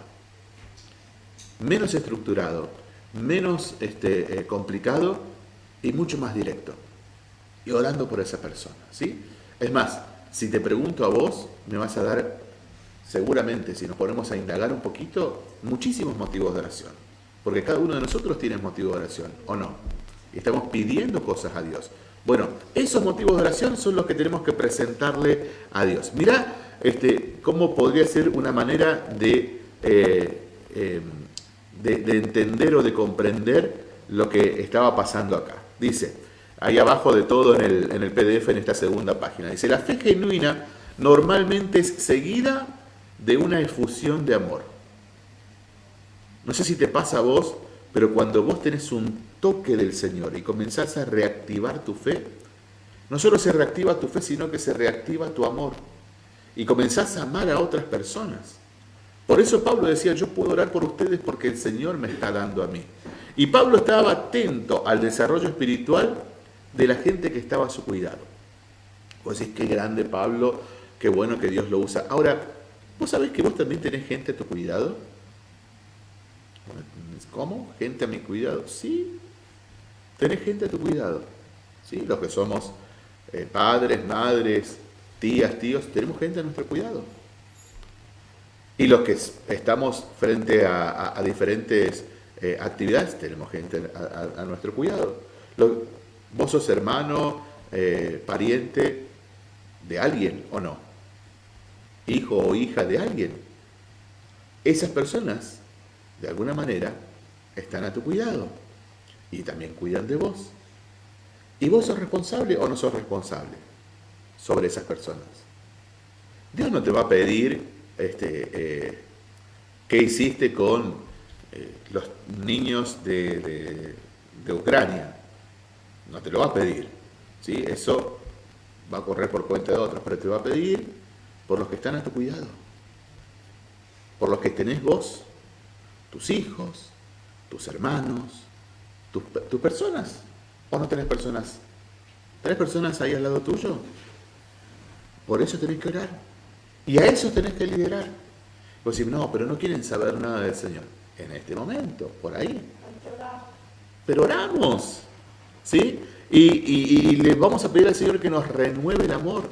Menos estructurado, menos este, eh, complicado y mucho más directo. Y orando por esa persona. ¿sí? Es más, si te pregunto a vos, me vas a dar, seguramente, si nos ponemos a indagar un poquito, muchísimos motivos de oración. Porque cada uno de nosotros tiene motivo de oración, ¿o no? Estamos pidiendo cosas a Dios. Bueno, esos motivos de oración son los que tenemos que presentarle a Dios. Mirá este, cómo podría ser una manera de, eh, em, de, entender o de comprender lo que estaba pasando acá. Dice, ahí abajo de todo en el, en el PDF, en esta segunda página, dice, la fe genuina normalmente es seguida de una efusión de amor. No sé si te pasa a vos, pero cuando vos tenés un toque del Señor y comenzás a reactivar tu fe, no solo se reactiva tu fe, sino que se reactiva tu amor. Y comenzás a amar a otras personas. Por eso Pablo decía, yo puedo orar por ustedes porque el Señor me está dando a mí. Y Pablo estaba atento al desarrollo espiritual de la gente que estaba a su cuidado. Vos decís, qué grande Pablo, qué bueno que Dios lo usa. Ahora, ¿vos sabés que vos también tenés gente a tu cuidado? ¿Cómo? ¿Gente a mi cuidado? Sí, tenés gente a tu cuidado. ¿Sí? Los que somos eh, padres, madres, tías, tíos, tenemos gente a nuestro cuidado. Y los que estamos frente a, diferentes eh, actividades, tenemos gente a, nuestro cuidado. vos sos hermano, eh, pariente de alguien o no. Hijo o hija de alguien. Esas personas, de alguna manera, están a tu cuidado y también cuidan de vos. ¿Y vos sos responsable o no sos responsable sobre esas personas? Dios no te va a pedir este, eh, qué hiciste con eh, los niños de, Ucrania. No te lo va a pedir. ¿sí? Eso va a correr por cuenta de otros, pero te va a pedir por los que están a tu cuidado. Por los que tenés vos, tus hijos, tus hermanos, tus, tus personas. ¿O no tenés personas? ¿Tenés personas ahí al lado tuyo? Por eso tenés que orar. Y a eso tenés que liderar. Vos decís, no, pero no quieren saber nada del Señor. En este momento, por ahí. Pero oramos. ¿Sí? Y, y- le vamos a pedir al Señor que nos renueve el amor.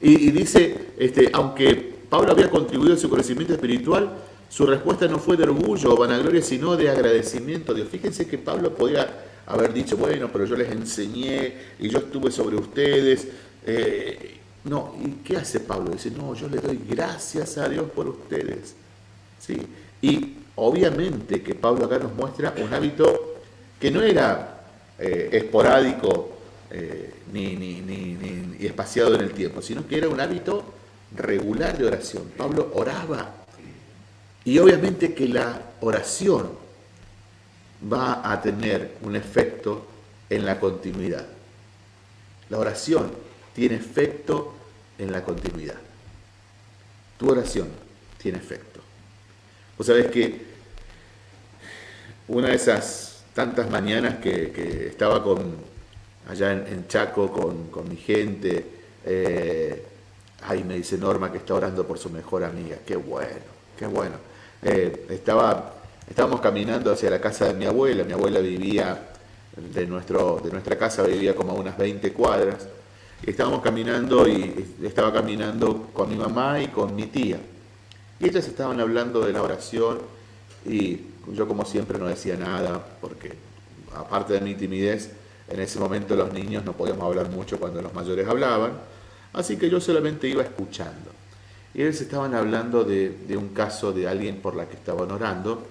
Y, y dice, este, aunque Pablo había contribuido a su crecimiento espiritual, su respuesta no fue de orgullo o vanagloria, sino de agradecimiento a Dios. Fíjense que Pablo podía haber dicho, bueno, pero yo les enseñé y yo estuve sobre ustedes. Eh, no, ¿y qué hace Pablo? Dice, no, yo le doy gracias a Dios por ustedes. ¿Sí? Y obviamente que Pablo acá nos muestra un hábito que no era eh, esporádico eh, ni, ni- ni- ni- espaciado en el tiempo, sino que era un hábito regular de oración. Pablo oraba. Y obviamente que la oración va a tener un efecto en la continuidad. La oración tiene efecto en la continuidad. Tu oración tiene efecto. Vos sabés que una de esas tantas mañanas que, estaba con, allá en, Chaco con, con mi gente, eh, ay, me dice Norma que está orando por su mejor amiga. Qué bueno, qué bueno. Eh, estaba, estábamos caminando hacia la casa de mi abuela. Mi abuela vivía, de, nuestro, de nuestra casa vivía como a unas 20 cuadras. Y estábamos caminando y estaba caminando con mi mamá y con mi tía. Y ellas estaban hablando de la oración y yo como siempre no decía nada porque aparte de mi timidez, en ese momento los niños no podíamos hablar mucho cuando los mayores hablaban, así que yo solamente iba escuchando. Y ellos estaban hablando de, un caso de alguien por la que estaban orando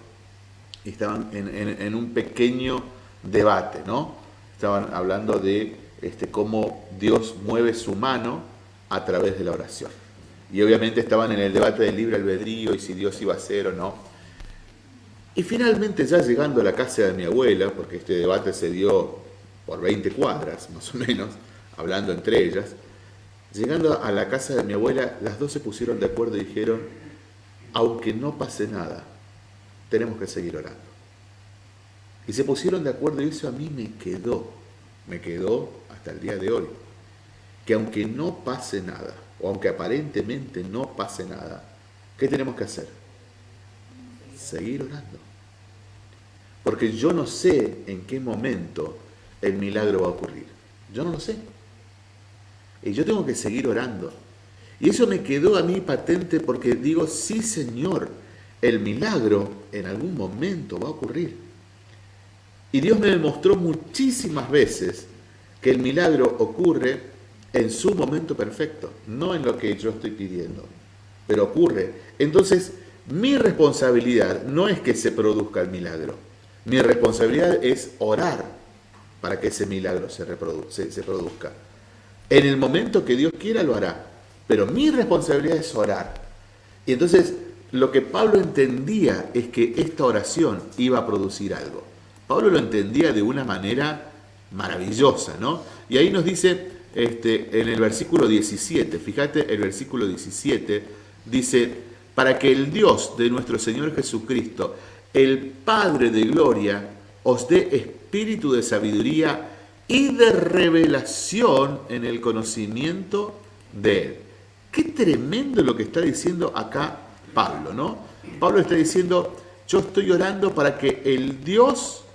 y estaban en, un pequeño debate, ¿no? Estaban hablando de este, cómo Dios mueve su mano a través de la oración. Y obviamente estaban en el debate del libre albedrío y si Dios iba a hacer o no. Y finalmente ya llegando a la casa de mi abuela, porque este debate se dio por 20 cuadras más o menos, hablando entre ellas, llegando a la casa de mi abuela, las dos se pusieron de acuerdo y dijeron, aunque no pase nada, tenemos que seguir orando. Y se pusieron de acuerdo y eso a mí me quedó, me quedó hasta el día de hoy, que aunque no pase nada, o aunque aparentemente no pase nada, ¿qué tenemos que hacer? Seguir orando. Porque yo no sé en qué momento el milagro va a ocurrir. Yo no lo sé. Y yo tengo que seguir orando. Y eso me quedó a mí patente porque digo, sí Señor, el milagro en algún momento va a ocurrir. Y Dios me demostró muchísimas veces que el milagro ocurre en su momento perfecto, no en lo que yo estoy pidiendo, pero ocurre. Entonces, mi responsabilidad no es que se produzca el milagro, mi responsabilidad es orar para que ese milagro se, se produzca. En el momento que Dios quiera lo hará, pero mi responsabilidad es orar. Y entonces lo que Pablo entendía es que esta oración iba a producir algo. Pablo lo entendía de una manera maravillosa, ¿no? Y ahí nos dice este, en el versículo 17, fíjate, el versículo 17 dice, para que el Dios de nuestro Señor Jesucristo, el Padre de gloria, os dé espíritu de sabiduría y de revelación en el conocimiento de Él. Qué tremendo lo que está diciendo acá Pablo, ¿no? Pablo está diciendo, yo estoy orando para que el Dios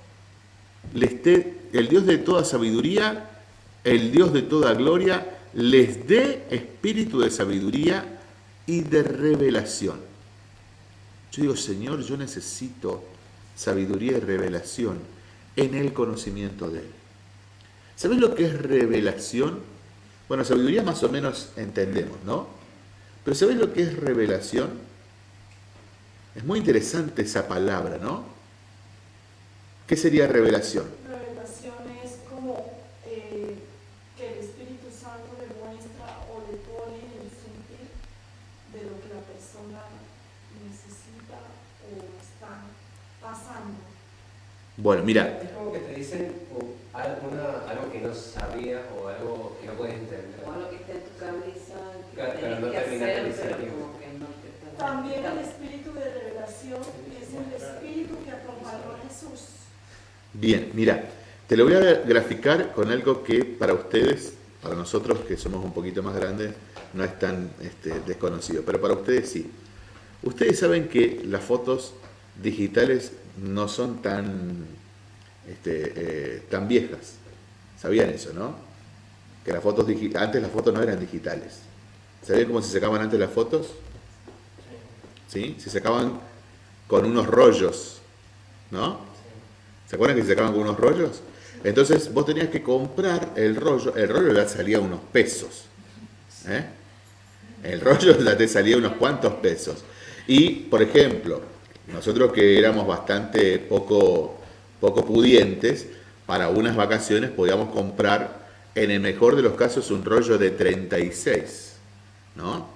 le esté, el Dios de toda sabiduría, el Dios de toda gloria, les dé espíritu de sabiduría y de revelación. Yo digo, Señor, yo necesito sabiduría y revelación en el conocimiento de Él. ¿Sabes lo que es revelación? Bueno, sabiduría más o menos entendemos, ¿no? Pero ¿sabes lo que es revelación? Es muy interesante esa palabra, ¿no? ¿Qué sería revelación? Revelación es como eh, que el Espíritu Santo le muestra o le pone en el sentir de lo que la persona necesita o está pasando. Bueno, mira, Es como que te dicen alguna- algo no sabías o algo que no puedes entender. Como lo que está en tu cabeza, que Claro, pero no que hacer, pero como que no te está También el espíritu de revelación es el espíritu que acompañó a Jesús. bien, mira, te lo voy a graficar con algo que para ustedes, para nosotros que somos un poquito más grandes, no es tan este, desconocido, pero para ustedes sí. Ustedes saben que las fotos digitales no son tan, este, eh, tan viejas. ¿Sabían eso, no? Que las fotos antes las fotos no eran digitales. ¿Sabían cómo se sacaban antes las fotos? ¿Sí? Se sacaban con unos rollos, ¿no? ¿Se acuerdan que se sacaban con unos rollos? Entonces vos tenías que comprar el rollo, el rollo ya salía unos pesos. ¿eh? El rollo ya te salía unos cuantos pesos. Y, por ejemplo, nosotros que éramos bastante poco, poco pudientes, para unas vacaciones podíamos comprar, en el mejor de los casos, un rollo de 36. ¿No?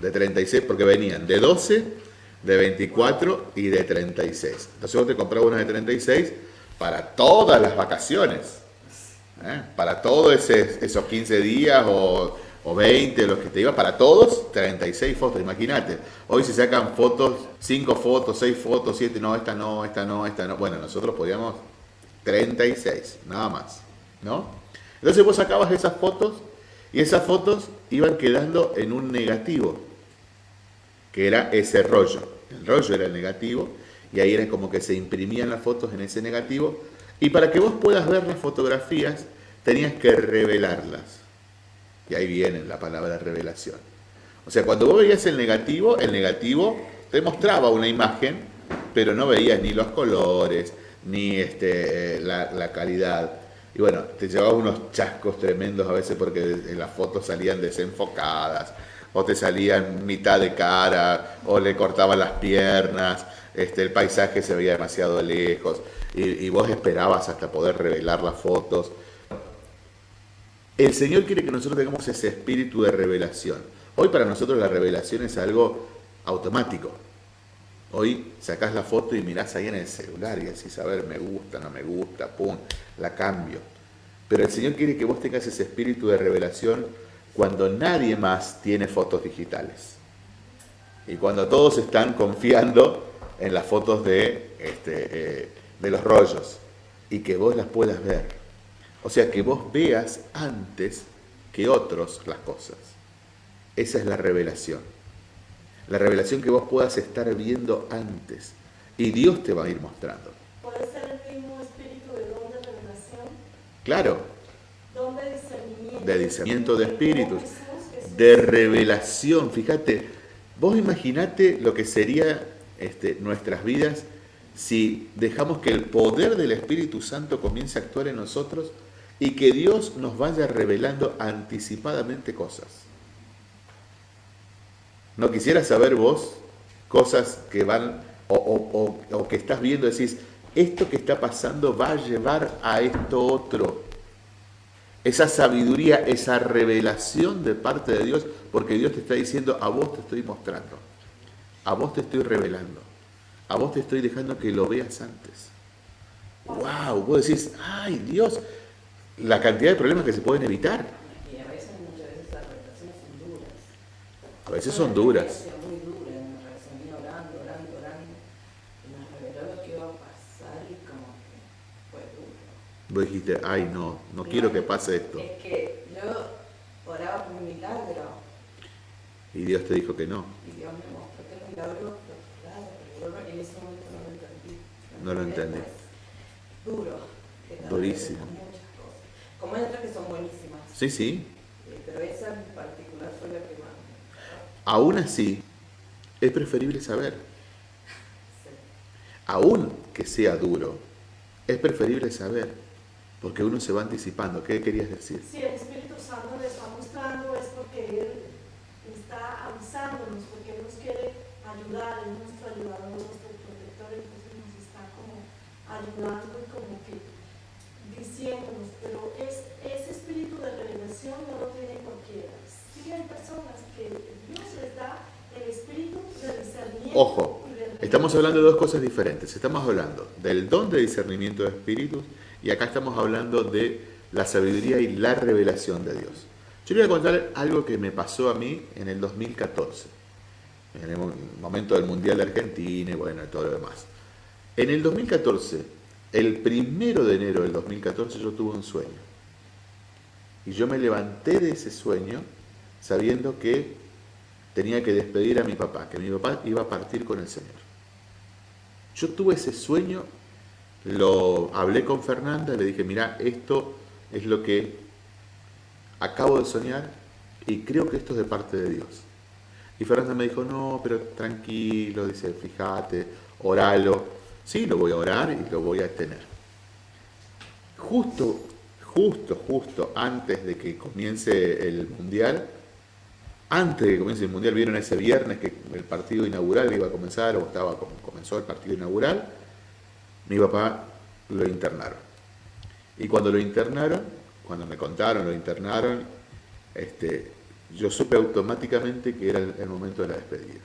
De 36, porque venían de 12, de 24 y de 36. Entonces vos te comprabas una de 36 para todas las vacaciones. ¿eh? Para todos esos 15 días o, o 20, los que te iba, para todos, 36 fotos, imagínate. Hoy se sacan fotos, 5 fotos, 6 fotos, 7, no, esta no, esta no, esta no. Bueno, nosotros podíamos 36, nada más, ¿no? Entonces vos sacabas esas fotos y esas fotos iban quedando en un negativo, que era ese rollo. El rollo era el negativo y ahí era como que se imprimían las fotos en ese negativo y para que vos puedas ver las fotografías tenías que revelarlas. Y ahí viene la palabra revelación. O sea, cuando vos veías el negativo, el negativo te mostraba una imagen, pero no veías ni los colores, ni este, eh, la, calidad. Y bueno, te llevaba unos chascos tremendos a veces porque las fotos salían desenfocadas, o te salían mitad de cara, o le cortaban las piernas, este, el paisaje se veía demasiado lejos, y, y vos esperabas hasta poder revelar las fotos. El Señor quiere que nosotros tengamos ese espíritu de revelación. Hoy para nosotros la revelación es algo automático. Hoy sacás la foto y mirás ahí en el celular y decís, a ver, me gusta, no me gusta, pum, la cambio. Pero el Señor quiere que vos tengas ese espíritu de revelación cuando nadie más tiene fotos digitales. Y cuando todos están confiando en las fotos de, este, eh, de los rollos y que vos las puedas ver. O sea, que vos veas antes que otros las cosas. Esa es la revelación. La revelación que vos puedas estar viendo antes. Y Dios te va a ir mostrando. Puede ser el mismo espíritu de don de revelación, Claro, don de discernimiento. de discernimiento de espíritus, de revelación. Fíjate, vos imaginate lo que sería este, nuestras vidas si dejamos que el poder del Espíritu Santo comience a actuar en nosotros y que Dios nos vaya revelando anticipadamente cosas. ¿No quisieras saber vos cosas que van o, o- o- o que estás viendo, decís, esto que está pasando va a llevar a esto otro? Esa sabiduría, esa revelación de parte de Dios, porque Dios te está diciendo, a vos te estoy mostrando, a vos te estoy revelando, a vos te estoy dejando que lo veas antes. ¡Wow! Vos decís, ¡ay Dios! La cantidad de problemas que se pueden evitar. Como que fue duro. Vos dijiste, ay no, no quiero que pase esto. Es que yo oraba por un milagro Y Dios te dijo que no. y Dios me mostró que el milagro, claro, pero yo en ese momento no lo entendí. No lo entendí. Duro. Durísimo. revelan Muchas cosas. Como hay otras que son buenísimas, Sí, sí. eh, pero esa en particular fue la que más. Aún así, es preferible saber. Aún que sea duro, es preferible saber. Porque uno se va anticipando. ¿Qué querías decir? Si el Espíritu Santo le está mostrando es porque Él está avisándonos, porque Él nos quiere ayudar, Él es nuestro ayudador, nuestro protector, entonces nos está como ayudando y como que diciéndonos, pero es, ese espíritu de revelación no lo tiene personas que Dios les da el espíritu de discernimiento Ojo, Estamos hablando de dos cosas diferentes. Estamos hablando del don de discernimiento de espíritus y acá estamos hablando de la sabiduría y la revelación de Dios. Yo le voy a contar algo que me pasó a mí en el 2014, en el momento del Mundial de Argentina y bueno, todo lo demás. En el 2014, el primero de enero del 2014, yo tuve un sueño. Y yo me levanté de ese sueño sabiendo que tenía que despedir a mi papá, que mi papá iba a partir con el Señor. Yo tuve ese sueño, lo hablé con Fernanda, le dije, mira, esto es lo que acabo de soñar y creo que esto es de parte de Dios. Y Fernanda me dijo, no, pero tranquilo, dice, fíjate, oralo. Sí, lo voy a orar y lo voy a tener. Justo, justo, justo antes de que comience el Mundial, antes de que comience el Mundial, vieron ese viernes que el partido inaugural iba a comenzar, o estaba comenzó el partido inaugural, mi papá lo internaron. Y cuando lo internaron, cuando me contaron, lo internaron, este, yo supe automáticamente que era el, momento de la despedida.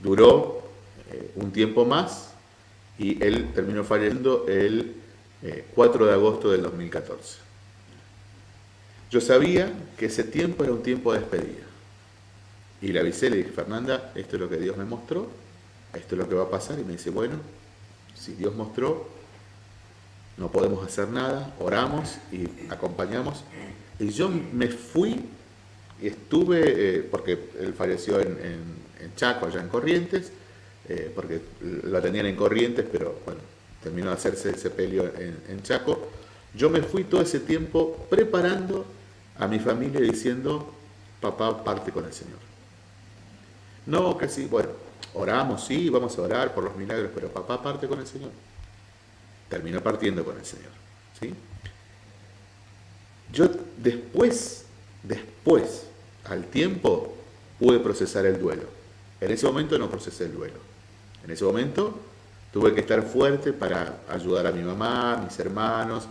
Duró eh, un tiempo más, y él terminó falleciendo el 4 eh, de agosto del 2014. Yo sabía que ese tiempo era un tiempo de despedida. Y le avisé, le dije, Fernanda, esto es lo que Dios me mostró, esto es lo que va a pasar. Y me dice, bueno, si Dios mostró, no podemos hacer nada, oramos y acompañamos. Y yo me fui y estuve, eh, porque él falleció en, Chaco, allá en Corrientes, eh, porque lo tenían en Corrientes, pero bueno, terminó de hacerse el sepelio en, Chaco. Yo me fui todo ese tiempo preparando a mi familia diciendo, papá parte con el Señor. No, casi, bueno, oramos, sí, vamos a orar por los milagros, pero papá parte con el Señor. Terminó partiendo con el Señor. ¿sí? Yo después, después, al tiempo, pude procesar el duelo. En ese momento no procesé el duelo. En ese momento tuve que estar fuerte para ayudar a mi mamá, a mis hermanos,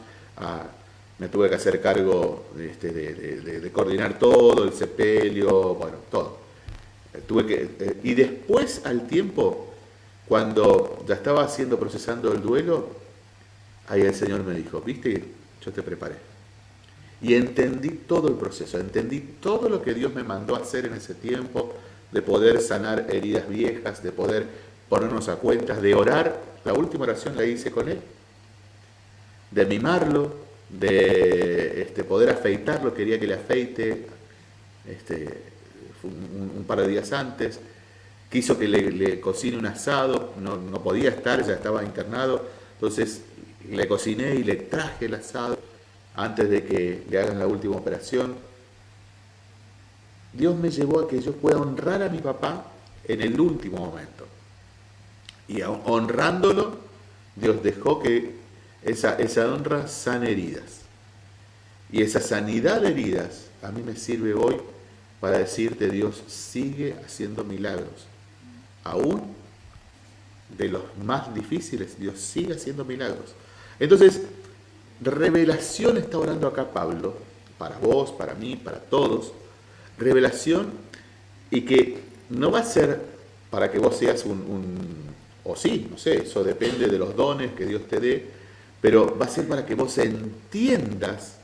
me tuve que hacer cargo este, de, coordinar todo, el sepelio, bueno, todo. Tuve que, eh, y después, al tiempo, cuando ya estaba haciendo, procesando el duelo, ahí el Señor me dijo, viste, yo te preparé. Y entendí todo el proceso, entendí todo lo que Dios me mandó hacer en ese tiempo, de poder sanar heridas viejas, de poder ponernos a cuentas, de orar. La última oración la hice con él. De mimarlo, de este, poder afeitarlo, quería que le afeite este, un, par de días antes. Quiso que le, cocine un asado, no, no podía estar, ya estaba internado. Entonces le cociné y le traje el asado antes de que le hagan la última operación. Dios me llevó a que yo pueda honrar a mi papá en el último momento. Y honrándolo, Dios dejó que esa, esa honra sane heridas. Y esa sanidad de heridas a mí me sirve hoy para decirte, Dios sigue haciendo milagros. Aún de los más difíciles, Dios sigue haciendo milagros. Entonces, revelación está orando acá Pablo, para vos, para mí, para todos. Revelación y que no va a ser para que vos seas un o sí, no sé, eso depende de los dones que Dios te dé, pero va a ser para que vos entiendas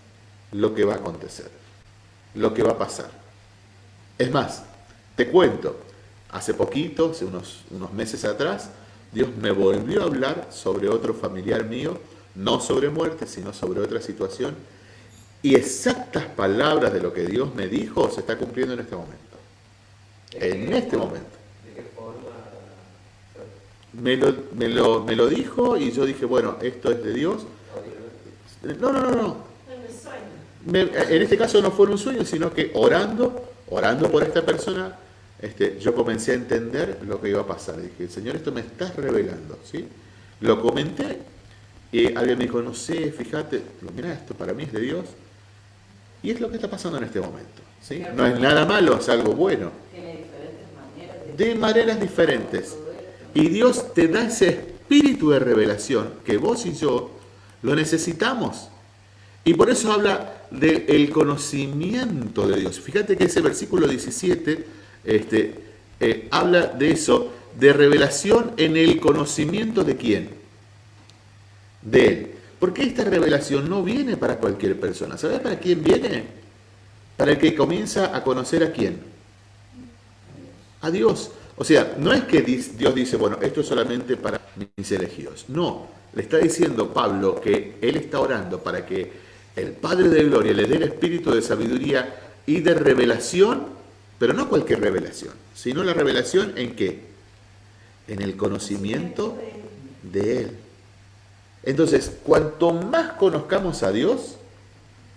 lo que va a acontecer, lo que va a pasar. Es más, te cuento, hace poquito, hace unos, unos meses atrás, Dios me volvió a hablar sobre otro familiar mío, no sobre muerte, sino sobre otra situación, y exactas palabras de lo que Dios me dijo se está cumpliendo en este momento. En este momento me lo, me, lo, me lo dijo y yo dije, bueno, esto es de Dios. No, no, no, no. en este caso no fue un sueño, sino que orando, orando por esta persona, este, yo comencé a entender lo que iba a pasar. Dije, Señor, esto me estás revelando, ¿sí? Lo comenté y alguien me dijo, no sé, fíjate, mira, esto para mí es de Dios. Y es lo que está pasando en este momento, ¿sí? No es nada malo, es algo bueno. De maneras diferentes. Y Dios te da ese espíritu de revelación que vos y yo lo necesitamos. Y por eso habla del conocimiento de Dios. Fíjate que ese versículo 17 este, eh, habla de eso, de revelación en el conocimiento de quién? De Él. Porque esta revelación no viene para cualquier persona. ¿Sabes para quién viene? Para el que comienza a conocer a quién. A Dios. O sea, no es que Dios dice, bueno, esto es solamente para mis elegidos. No, le está diciendo Pablo que él está orando para que el Padre de Gloria le dé el espíritu de sabiduría y de revelación, pero no cualquier revelación, sino la revelación en qué? En el conocimiento de Él. Entonces, cuanto más conozcamos a Dios,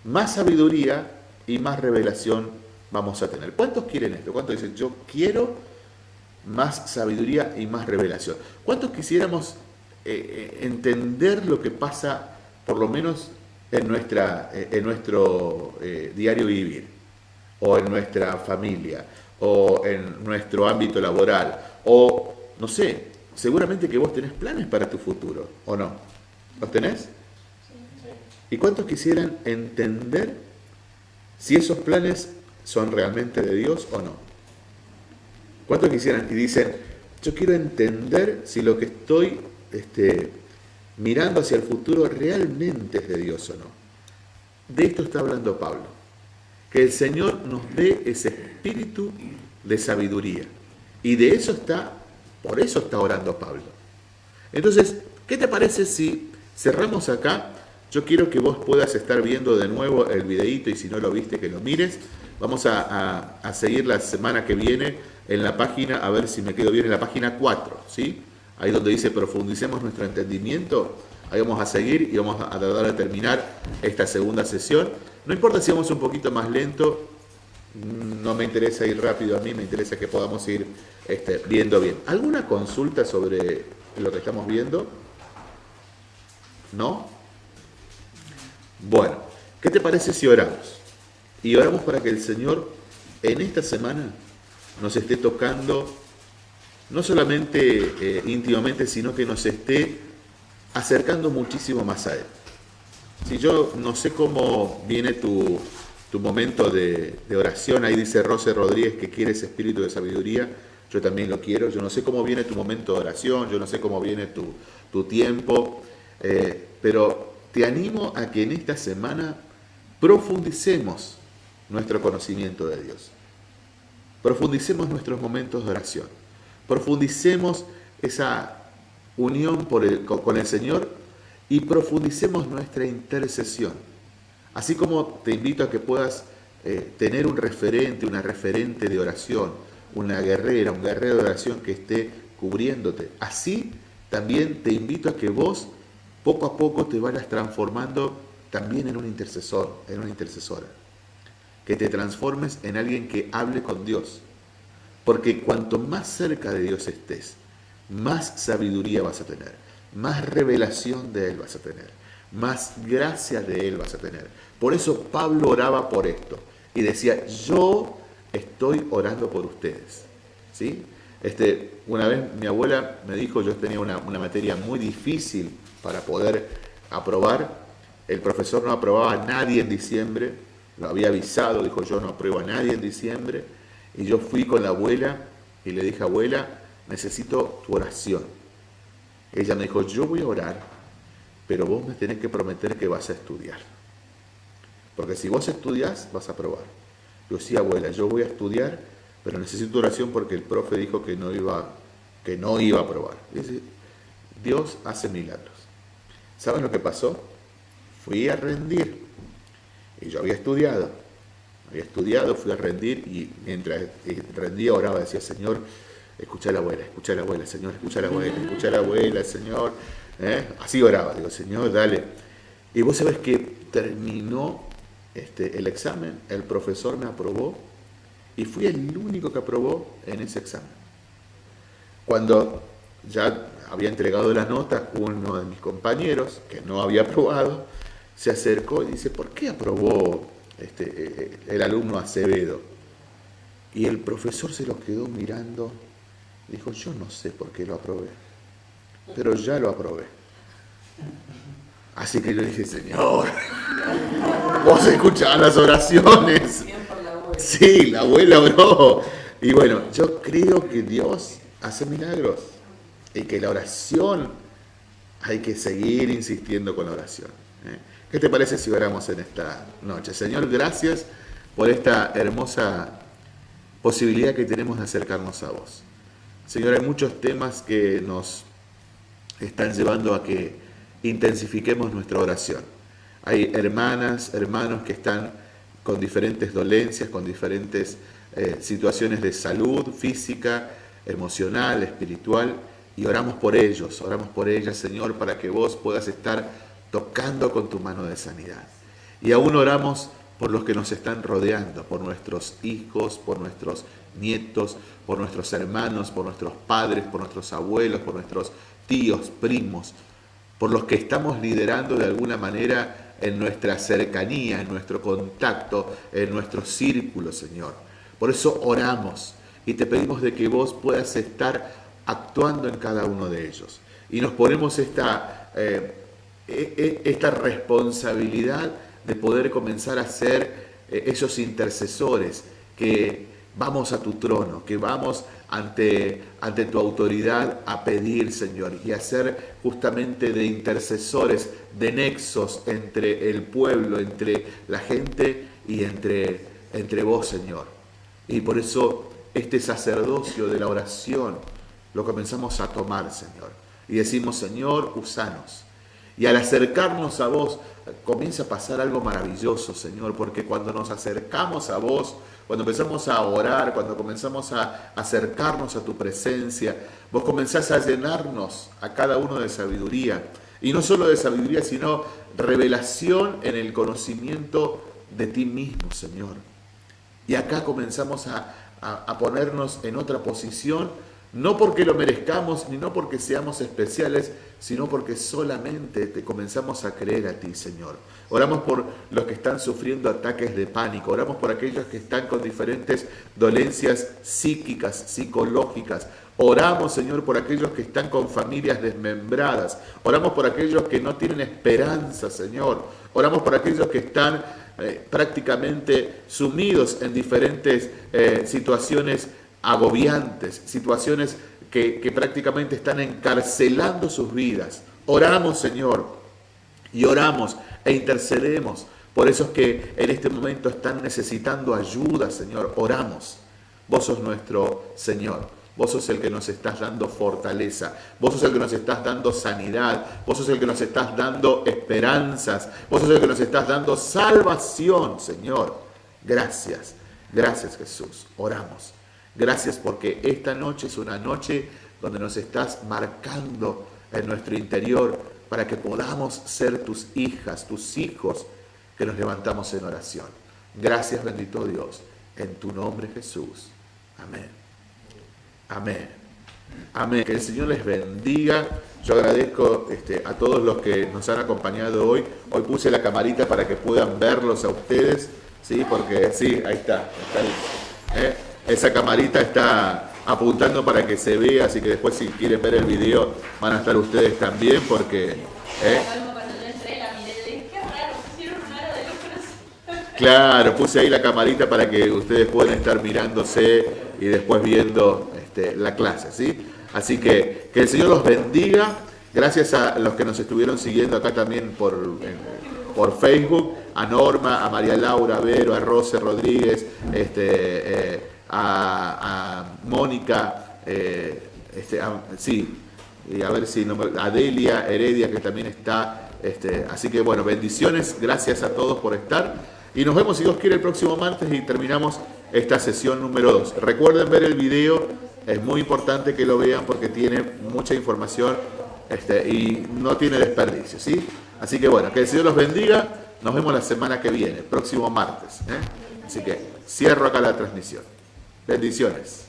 más sabiduría y más revelación vamos a tener. ¿Cuántos quieren esto? ¿Cuántos dicen, yo quiero más sabiduría y más revelación? ¿Cuántos quisiéramos eh, eh, entender lo que pasa, por lo menos en, nuestra, eh, en nuestro diario vivir, o en nuestra familia, o en nuestro ámbito laboral, o no sé, seguramente que vos tenés planes para tu futuro, ¿o no? ¿Los tenés? ¿Y cuántos quisieran entender si esos planes son realmente de Dios o no? ¿Cuántos quisieran y dicen, yo quiero entender si lo que estoy este, mirando hacia el futuro realmente es de Dios o no. De esto está hablando Pablo. Que el Señor nos dé ese espíritu de sabiduría. Y de eso está, por eso está orando Pablo. Entonces, ¿qué te parece si cerramos acá? Yo quiero que vos puedas estar viendo de nuevo el videíto y si no lo viste, que lo mires. Vamos a, a seguir la semana que viene en la página, a ver si me quedo bien, en la página 4, ¿sí? ahí donde dice profundicemos nuestro entendimiento, ahí vamos a seguir y vamos a tratar de terminar esta segunda sesión. No importa si vamos un poquito más lento, no me interesa ir rápido a mí, me interesa que podamos ir este, viendo bien. ¿Alguna consulta sobre lo que estamos viendo? ¿No? Bueno, ¿qué te parece si oramos? Y oramos para que el Señor en esta semana nos esté tocando no solamente eh, íntimamente, sino que nos esté acercando muchísimo más a Él. Si yo no sé cómo viene tu, momento de, oración, ahí dice Rose Rodríguez que quiere ese espíritu de sabiduría, yo también lo quiero, yo no sé cómo viene tu momento de oración, yo no sé cómo viene tu, tiempo, eh, pero te animo a que en esta semana profundicemos nuestro conocimiento de Dios, profundicemos nuestros momentos de oración profundicemos esa unión con el Señor y profundicemos nuestra intercesión. Así como te invito a que puedas eh, tener un referente, una referente de oración, una guerrera, un guerrero de oración que esté cubriéndote. Así también te invito a que vos poco a poco te vayas transformando también en un intercesor, en una intercesora. Que te transformes en alguien que hable con Dios, porque cuanto más cerca de Dios estés, más sabiduría vas a tener, más revelación de Él vas a tener, más gracia de Él vas a tener. Por eso Pablo oraba por esto y decía, yo estoy orando por ustedes. ¿Sí? Este, una vez mi abuela me dijo, yo tenía una, una materia muy difícil para poder aprobar, el profesor no aprobaba a nadie en diciembre, lo había avisado, dijo yo no apruebo a nadie en diciembre, y yo fui con la abuela y le dije, abuela, necesito tu oración. Ella me dijo, yo voy a orar, pero vos me tenés que prometer que vas a estudiar. Porque si vos estudias, vas a probar. Yo sí, abuela, yo voy a estudiar, pero necesito oración porque el profe dijo que no iba, que no iba a probar. Dios hace milagros. ¿Saben lo que pasó? Fui a rendir. Y yo había estudiado había estudiado, fui a rendir y mientras eh, rendía oraba, decía, Señor, escucha a la abuela, escucha a la abuela, Señor, escucha a la abuela, escucha a la abuela, Señor. ¿eh? Así oraba, digo, Señor, dale. Y vos sabés que terminó este, el examen, el profesor me aprobó y fui el único que aprobó en ese examen. Cuando ya había entregado la nota, uno de mis compañeros, que no había aprobado, se acercó y dice, ¿por qué aprobó este, eh, el alumno Acevedo. Y el profesor se lo quedó mirando, dijo, yo no sé por qué lo aprobé, pero ya lo aprobé. Así que yo dije, Señor, vos escuchabas las oraciones. Sí, la abuela oró. Y bueno, yo creo que Dios hace milagros. Y que la oración, hay que seguir insistiendo con la oración. ¿eh? ¿Qué te parece si oramos en esta noche? Señor, gracias por esta hermosa posibilidad que tenemos de acercarnos a vos. Señor, hay muchos temas que nos están llevando a que intensifiquemos nuestra oración. Hay hermanas, hermanos que están con diferentes dolencias, con diferentes eh, situaciones de salud física, emocional, espiritual, y oramos por ellos, oramos por ellas, Señor, para que vos puedas estar tocando con tu mano de sanidad. Y aún oramos por los que nos están rodeando, por nuestros hijos, por nuestros nietos, por nuestros hermanos, por nuestros padres, por nuestros abuelos, por nuestros tíos, primos, por los que estamos liderando de alguna manera en nuestra cercanía, en nuestro contacto, en nuestro círculo, Señor. Por eso oramos y te pedimos de que vos puedas estar actuando en cada uno de ellos. Y nos ponemos esta, eh, e, e, esta responsabilidad de poder comenzar a ser eh, esos intercesores que vamos a tu trono, que vamos ante, ante tu autoridad a pedir, Señor, y a ser justamente de intercesores, de nexos entre el pueblo, entre la gente y entre, entre vos, Señor. Y por eso este sacerdocio de la oración lo comenzamos a tomar, Señor. Y decimos, Señor, usanos. Y al acercarnos a vos, comienza a pasar algo maravilloso, Señor, porque cuando nos acercamos a vos, cuando empezamos a orar, cuando comenzamos a acercarnos a tu presencia, vos comenzás a llenarnos a cada uno de sabiduría. Y no solo de sabiduría, sino revelación en el conocimiento de ti mismo, Señor. Y acá comenzamos a, a ponernos en otra posición no porque lo merezcamos, ni no porque seamos especiales, sino porque solamente te comenzamos a creer a ti, Señor. Oramos por los que están sufriendo ataques de pánico, oramos por aquellos que están con diferentes dolencias psíquicas, psicológicas. Oramos, Señor, por aquellos que están con familias desmembradas. Oramos por aquellos que no tienen esperanza, Señor. Oramos por aquellos que están eh, prácticamente sumidos en diferentes eh, situaciones agobiantes, situaciones que, prácticamente están encarcelando sus vidas. Oramos, Señor, y oramos e intercedemos por esos que en este momento están necesitando ayuda, Señor. Oramos. Vos sos nuestro Señor. Vos sos el que nos estás dando fortaleza. Vos sos el que nos estás dando sanidad. Vos sos el que nos estás dando esperanzas. Vos sos el que nos estás dando salvación, Señor. Gracias. Gracias, Jesús. Oramos. Gracias porque esta noche es una noche donde nos estás marcando en nuestro interior para que podamos ser tus hijas, tus hijos, que nos levantamos en oración. Gracias bendito Dios, en tu nombre Jesús. Amén. Amén. Amén. Que el Señor les bendiga. Yo agradezco este, a todos los que nos han acompañado hoy. Hoy puse la camarita para que puedan verlos a ustedes. Sí, porque sí, ahí está. está ¿eh? Esa camarita está apuntando para que se vea, así que después si quieren ver el video van a estar ustedes también porque... ¿eh? Claro, puse ahí la camarita para que ustedes puedan estar mirándose y después viendo este, la clase, ¿sí? Así que que el Señor los bendiga. Gracias a los que nos estuvieron siguiendo acá también por, por Facebook, a Norma, a María Laura, a Vero, a Rose Rodríguez, este, eh, a, Mónica, eh, este, sí, y a ver si no, Heredia que también está. Este, así que bueno, bendiciones, gracias a todos por estar. Y nos vemos si Dios quiere el próximo martes y terminamos esta sesión número 2. Recuerden ver el video, es muy importante que lo vean porque tiene mucha información este, y no tiene desperdicio. ¿sí? Así que bueno, que el Señor los bendiga. Nos vemos la semana que viene, próximo martes. ¿eh? Así que cierro acá la transmisión. Bendiciones.